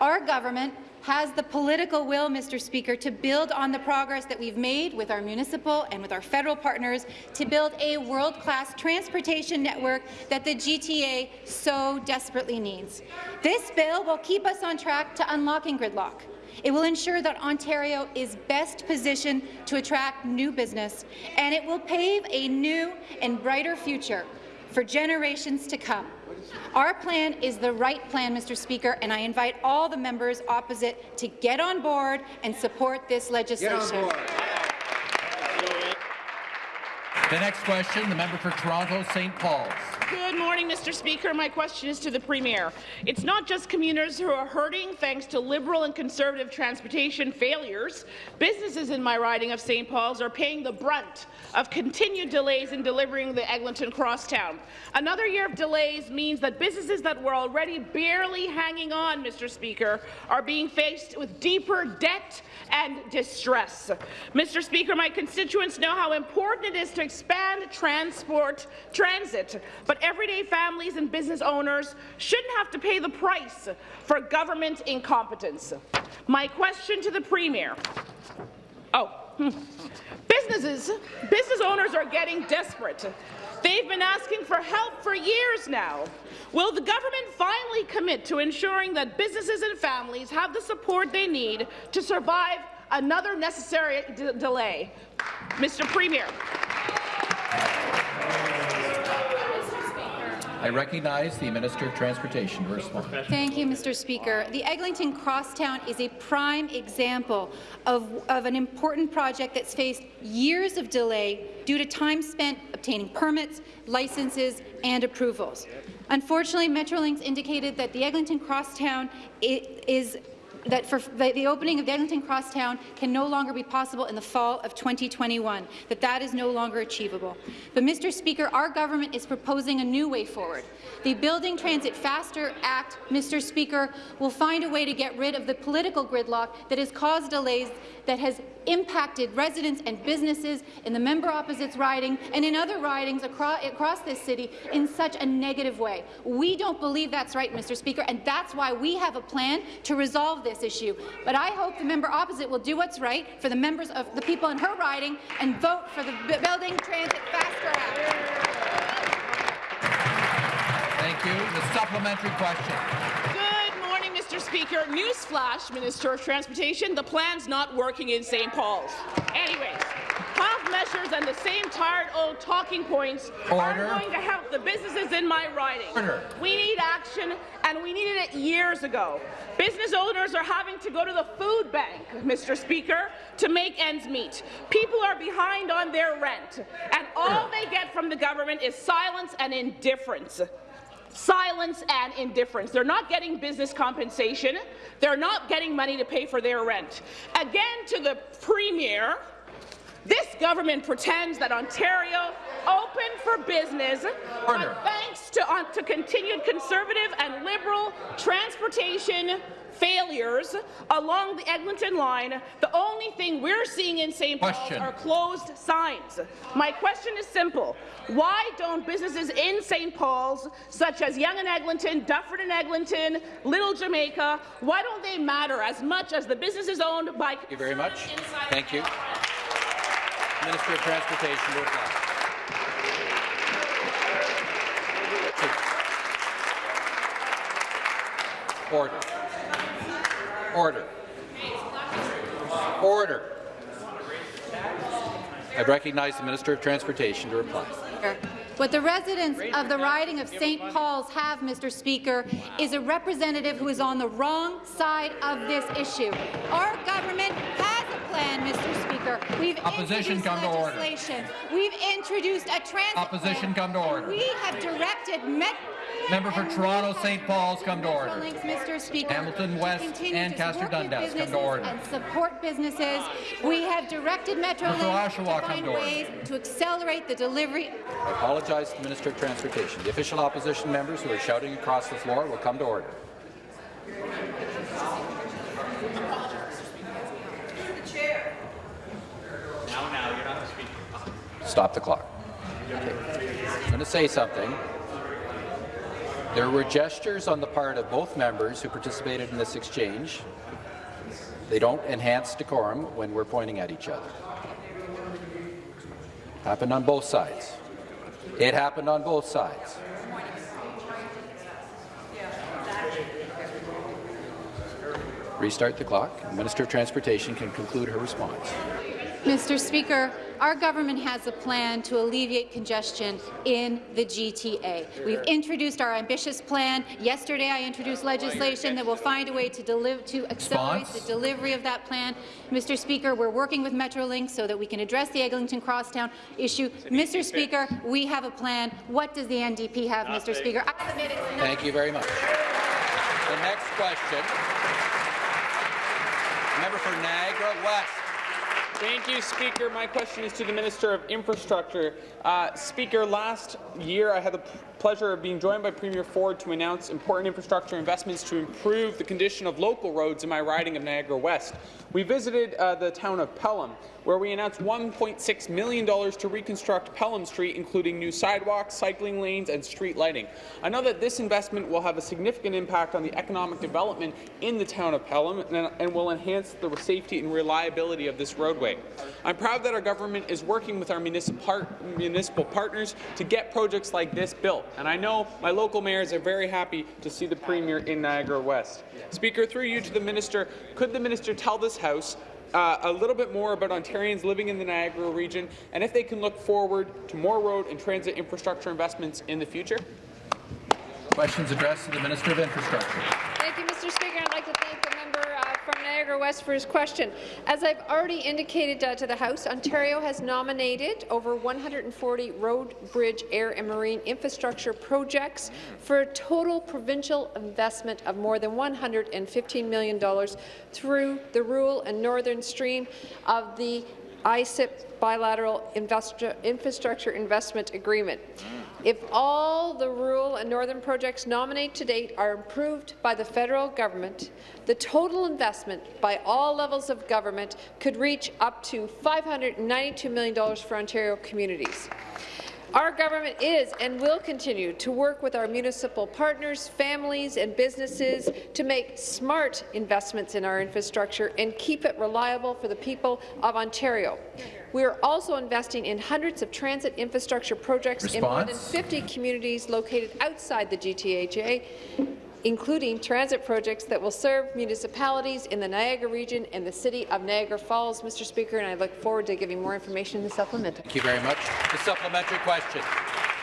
Our government has the political will, Mr. Speaker, to build on the progress that we've made with our municipal and with our federal partners to build a world-class transportation network that the GTA so desperately needs. This bill will keep us on track to unlocking gridlock. It will ensure that Ontario is best positioned to attract new business, and it will pave a new and brighter future for generations to come. Our plan is the right plan, Mr. Speaker, and I invite all the members opposite to get on board and support this legislation. The next question, the member for Toronto St. Paul's. Good morning, Mr. Speaker. My question is to the Premier. It's not just commuters who are hurting thanks to Liberal and Conservative transportation failures. Businesses in my riding of St. Paul's are paying the brunt of continued delays in delivering the Eglinton Crosstown. Another year of delays means that businesses that were already barely hanging on, Mr. Speaker, are being faced with deeper debt and distress. Mr. Speaker, my constituents know how important it is to expand transport transit, but everyday families and business owners shouldn't have to pay the price for government incompetence. My question to the Premier. Oh. Businesses, business owners are getting desperate. They've been asking for help for years now. Will the government finally commit to ensuring that businesses and families have the support they need to survive another necessary delay? Mr. Premier. I recognize the Minister of Transportation to respond. Thank you, Mr. Speaker. The Eglinton Crosstown is a prime example of, of an important project that's faced years of delay due to time spent obtaining permits, licenses, and approvals. Unfortunately, Metrolinx indicated that the Eglinton Crosstown is that for the, opening of Eglinton Crosstown can no longer be possible in the fall of 2021, that that is no longer achievable. But, Mr. Speaker, our government is proposing a new way forward. The Building Transit Faster Act, Mr. Speaker, will find a way to get rid of the political gridlock that has caused delays that has impacted residents and businesses in the member opposite's riding and in other ridings across, across this city in such a negative way. We don't believe that's right, Mr. Speaker, and that's why we have a plan to resolve this issue. But I hope the member opposite will do what's right for the members of the people in her riding and vote for the B Building Transit Faster Act. Thank you. The supplementary question. Mr. Speaker. Newsflash, Minister of Transportation, the plan's not working in St. Paul's. Anyways, half measures and the same tired old talking points Order. are going to help the businesses in my riding. Order. We need action, and we needed it years ago. Business owners are having to go to the food bank, Mr. Speaker, to make ends meet. People are behind on their rent, and all they get from the government is silence and indifference silence and indifference. They're not getting business compensation. They're not getting money to pay for their rent. Again, to the Premier, this government pretends that Ontario open for business, but thanks to, uh, to continued Conservative and Liberal transportation failures along the Eglinton line, the only thing we're seeing in St. Paul's are closed signs. My question is simple. Why don't businesses in St. Paul's, such as Yonge and Eglinton, Dufferin and Eglinton, Little Jamaica, why don't they matter as much as the businesses owned by Thank you very much. Thank you. Minister of Transportation to reply. Order. Order. Order. I recognize the Minister of Transportation to reply. What the residents of the riding of St. Paul's have, Mr. Speaker, is a representative who is on the wrong side of this issue. Our government plan, Mr. Speaker. We've Opposition, introduced come to order. We've introduced a transit Opposition, plan. come to order. We have directed Met Member for Toronto St. Paul's, come to order. Metrolinx, Mr. Speaker, Hamilton West, continue to Ancaster work with Dundas, come to order. And support businesses. We have directed Metrolinx to find order. ways to accelerate the delivery I apologize to the Minister of Transportation. The official opposition members who are shouting across the floor will come to order. Now, now, you're not speaker. Stop the clock. I'm going to say something. There were gestures on the part of both members who participated in this exchange. They don't enhance decorum when we're pointing at each other. Happened on both sides. It happened on both sides. Restart the clock. The Minister of Transportation can conclude her response. Mr. Speaker, our government has a plan to alleviate congestion in the GTA. We've introduced our ambitious plan. Yesterday, I introduced legislation that will find a way to, to accelerate Response? the delivery of that plan. Mr. Speaker, we're working with Metrolinx so that we can address the Eglinton Crosstown issue. Mr. Speaker, we have a plan. What does the NDP have, Mr. Speaker? I submit it's not Thank you very much. The next question, member for Niagara West. Thank you, Speaker. My question is to the Minister of Infrastructure. Uh, Speaker, last year I had the pleasure of being joined by Premier Ford to announce important infrastructure investments to improve the condition of local roads in my riding of Niagara West. We visited uh, the town of Pelham, where we announced $1.6 million to reconstruct Pelham Street, including new sidewalks, cycling lanes, and street lighting. I know that this investment will have a significant impact on the economic development in the town of Pelham and, and will enhance the safety and reliability of this roadway. I'm proud that our government is working with our municipal, municipal partners to get projects like this built, and I know my local mayors are very happy to see the Premier in Niagara West. Speaker, through you to the Minister, could the Minister tell this House uh, a little bit more about Ontarians living in the Niagara region and if they can look forward to more road and transit infrastructure investments in the future? Questions addressed to the Minister of Infrastructure. Thank you, Mr. Speaker. I'd like to thank the member uh, from Niagara West for his question. As I've already indicated uh, to the House, Ontario has nominated over 140 road, bridge, air and marine infrastructure projects for a total provincial investment of more than $115 million through the rural and northern stream of the ICIP bilateral infrastructure investment agreement. If all the rural and northern projects nominated to date are approved by the federal government, the total investment by all levels of government could reach up to $592 million for Ontario communities. Our government is and will continue to work with our municipal partners, families and businesses to make smart investments in our infrastructure and keep it reliable for the people of Ontario. We are also investing in hundreds of transit infrastructure projects in more than 50 communities located outside the GTHA, including transit projects that will serve municipalities in the Niagara region and the city of Niagara Falls, Mr. Speaker, and I look forward to giving more information in the supplemental. Thank you very much. The supplementary question.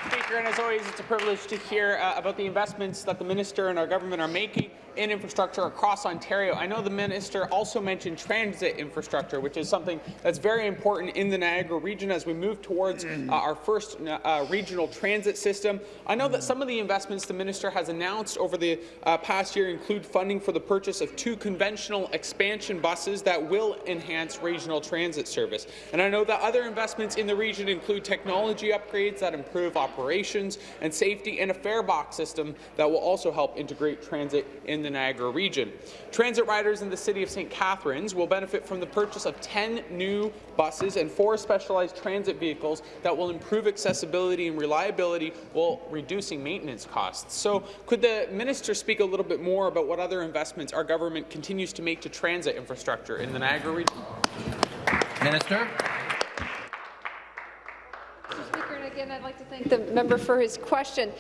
Speaker, and as always, it's a privilege to hear uh, about the investments that the minister and our government are making in infrastructure across Ontario. I know the minister also mentioned transit infrastructure, which is something that's very important in the Niagara region as we move towards uh, our first uh, regional transit system. I know that some of the investments the minister has announced over the uh, past year include funding for the purchase of two conventional expansion buses that will enhance regional transit service. And I know that other investments in the region include technology upgrades that improve operations and safety and a fare box system that will also help integrate transit in the Niagara region. Transit riders in the city of St. Catharines will benefit from the purchase of 10 new buses and four specialized transit vehicles that will improve accessibility and reliability while reducing maintenance costs. So could the minister speak a little bit more about what other investments our government continues to make to transit infrastructure in the Niagara region? Minister. Mr. Speaker, and again, I'd like to thank the member for his question.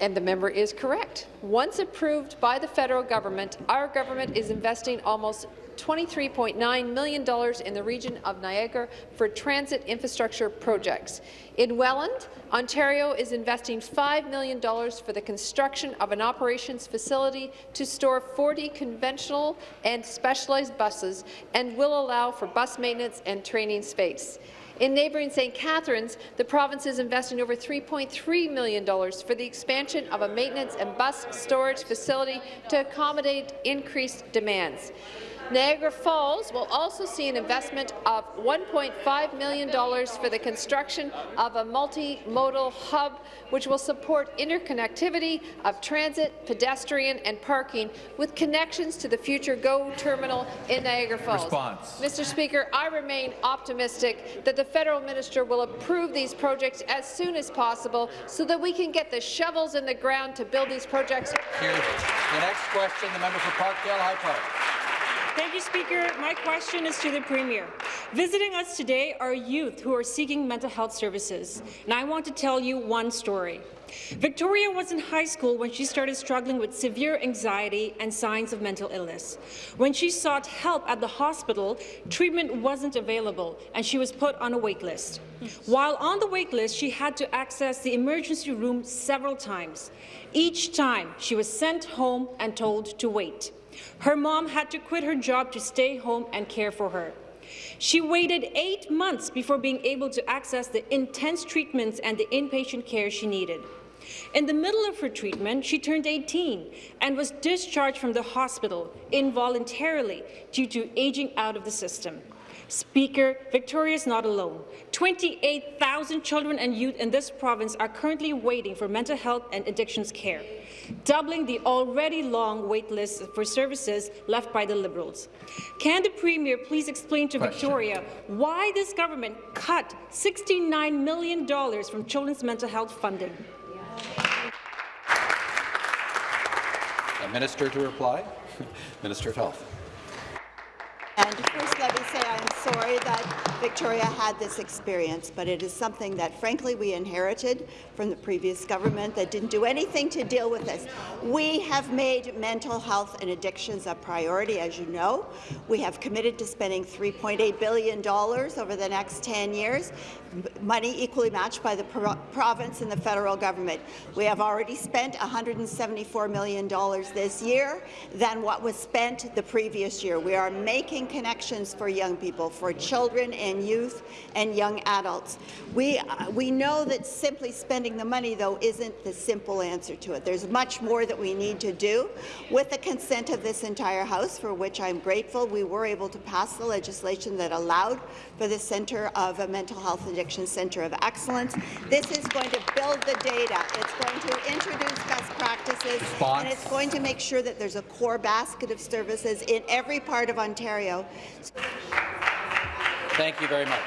And the member is correct. Once approved by the federal government, our government is investing almost $23.9 million in the region of Niagara for transit infrastructure projects. In Welland, Ontario is investing $5 million for the construction of an operations facility to store 40 conventional and specialized buses and will allow for bus maintenance and training space. In neighbouring St. Catharines, the province is investing over $3.3 million for the expansion of a maintenance and bus storage facility to accommodate increased demands. Niagara Falls will also see an investment of $1.5 million for the construction of a multimodal hub which will support interconnectivity of transit, pedestrian and parking with connections to the future GO terminal in Niagara Falls. Response. Mr. Speaker, I remain optimistic that the federal minister will approve these projects as soon as possible so that we can get the shovels in the ground to build these projects. The next question, the member for Parkdale High Park. Thank you, Speaker. My question is to the Premier. Visiting us today are youth who are seeking mental health services, and I want to tell you one story. Victoria was in high school when she started struggling with severe anxiety and signs of mental illness. When she sought help at the hospital, treatment wasn't available, and she was put on a wait list. While on the wait list, she had to access the emergency room several times. Each time, she was sent home and told to wait. Her mom had to quit her job to stay home and care for her. She waited eight months before being able to access the intense treatments and the inpatient care she needed. In the middle of her treatment, she turned 18 and was discharged from the hospital involuntarily due to aging out of the system. Speaker, Victoria is not alone. 28,000 children and youth in this province are currently waiting for mental health and addictions care, doubling the already long wait list for services left by the Liberals. Can the Premier please explain to Question. Victoria why this government cut $69 million from children's mental health funding? A minister to reply. Minister of Health. And first, let me say I'm sorry that Victoria had this experience, but it is something that, frankly, we inherited from the previous government that didn't do anything to deal with this. We have made mental health and addictions a priority, as you know. We have committed to spending $3.8 billion over the next 10 years, money equally matched by the pro province and the federal government. We have already spent $174 million this year than what was spent the previous year. We are making connections for young people, for children and youth and young adults. We, uh, we know that simply spending the money, though, isn't the simple answer to it. There's much more that we need to do. With the consent of this entire House, for which I'm grateful, we were able to pass the legislation that allowed for the Centre of a Mental Health Addiction Centre of Excellence. This is going to build the data. It's going to introduce best practices, and it's going to make sure that there's a core basket of services in every part of Ontario. Thank you very much.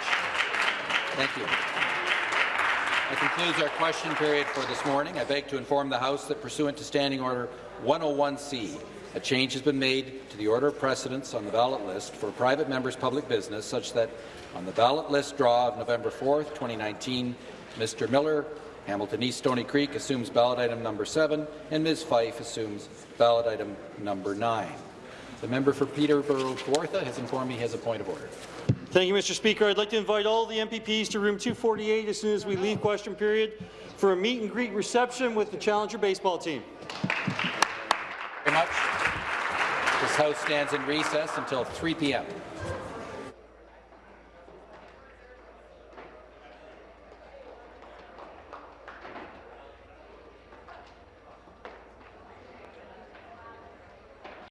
Thank you. That concludes our question period for this morning. I beg to inform the House that pursuant to Standing Order 101C, a change has been made to the order of precedence on the ballot list for private members' public business such that on the ballot list draw of November 4, 2019, Mr. Miller, Hamilton East Stony Creek assumes ballot item number 7 and Ms. Fife assumes ballot item number 9. The member for Peterborough Kawartha has informed me he has a point of order. Thank you, Mr. Speaker. I'd like to invite all the MPPs to room 248 as soon as we leave question period for a meet and greet reception with the Challenger baseball team. Thank you very much. This House stands in recess until 3 p.m.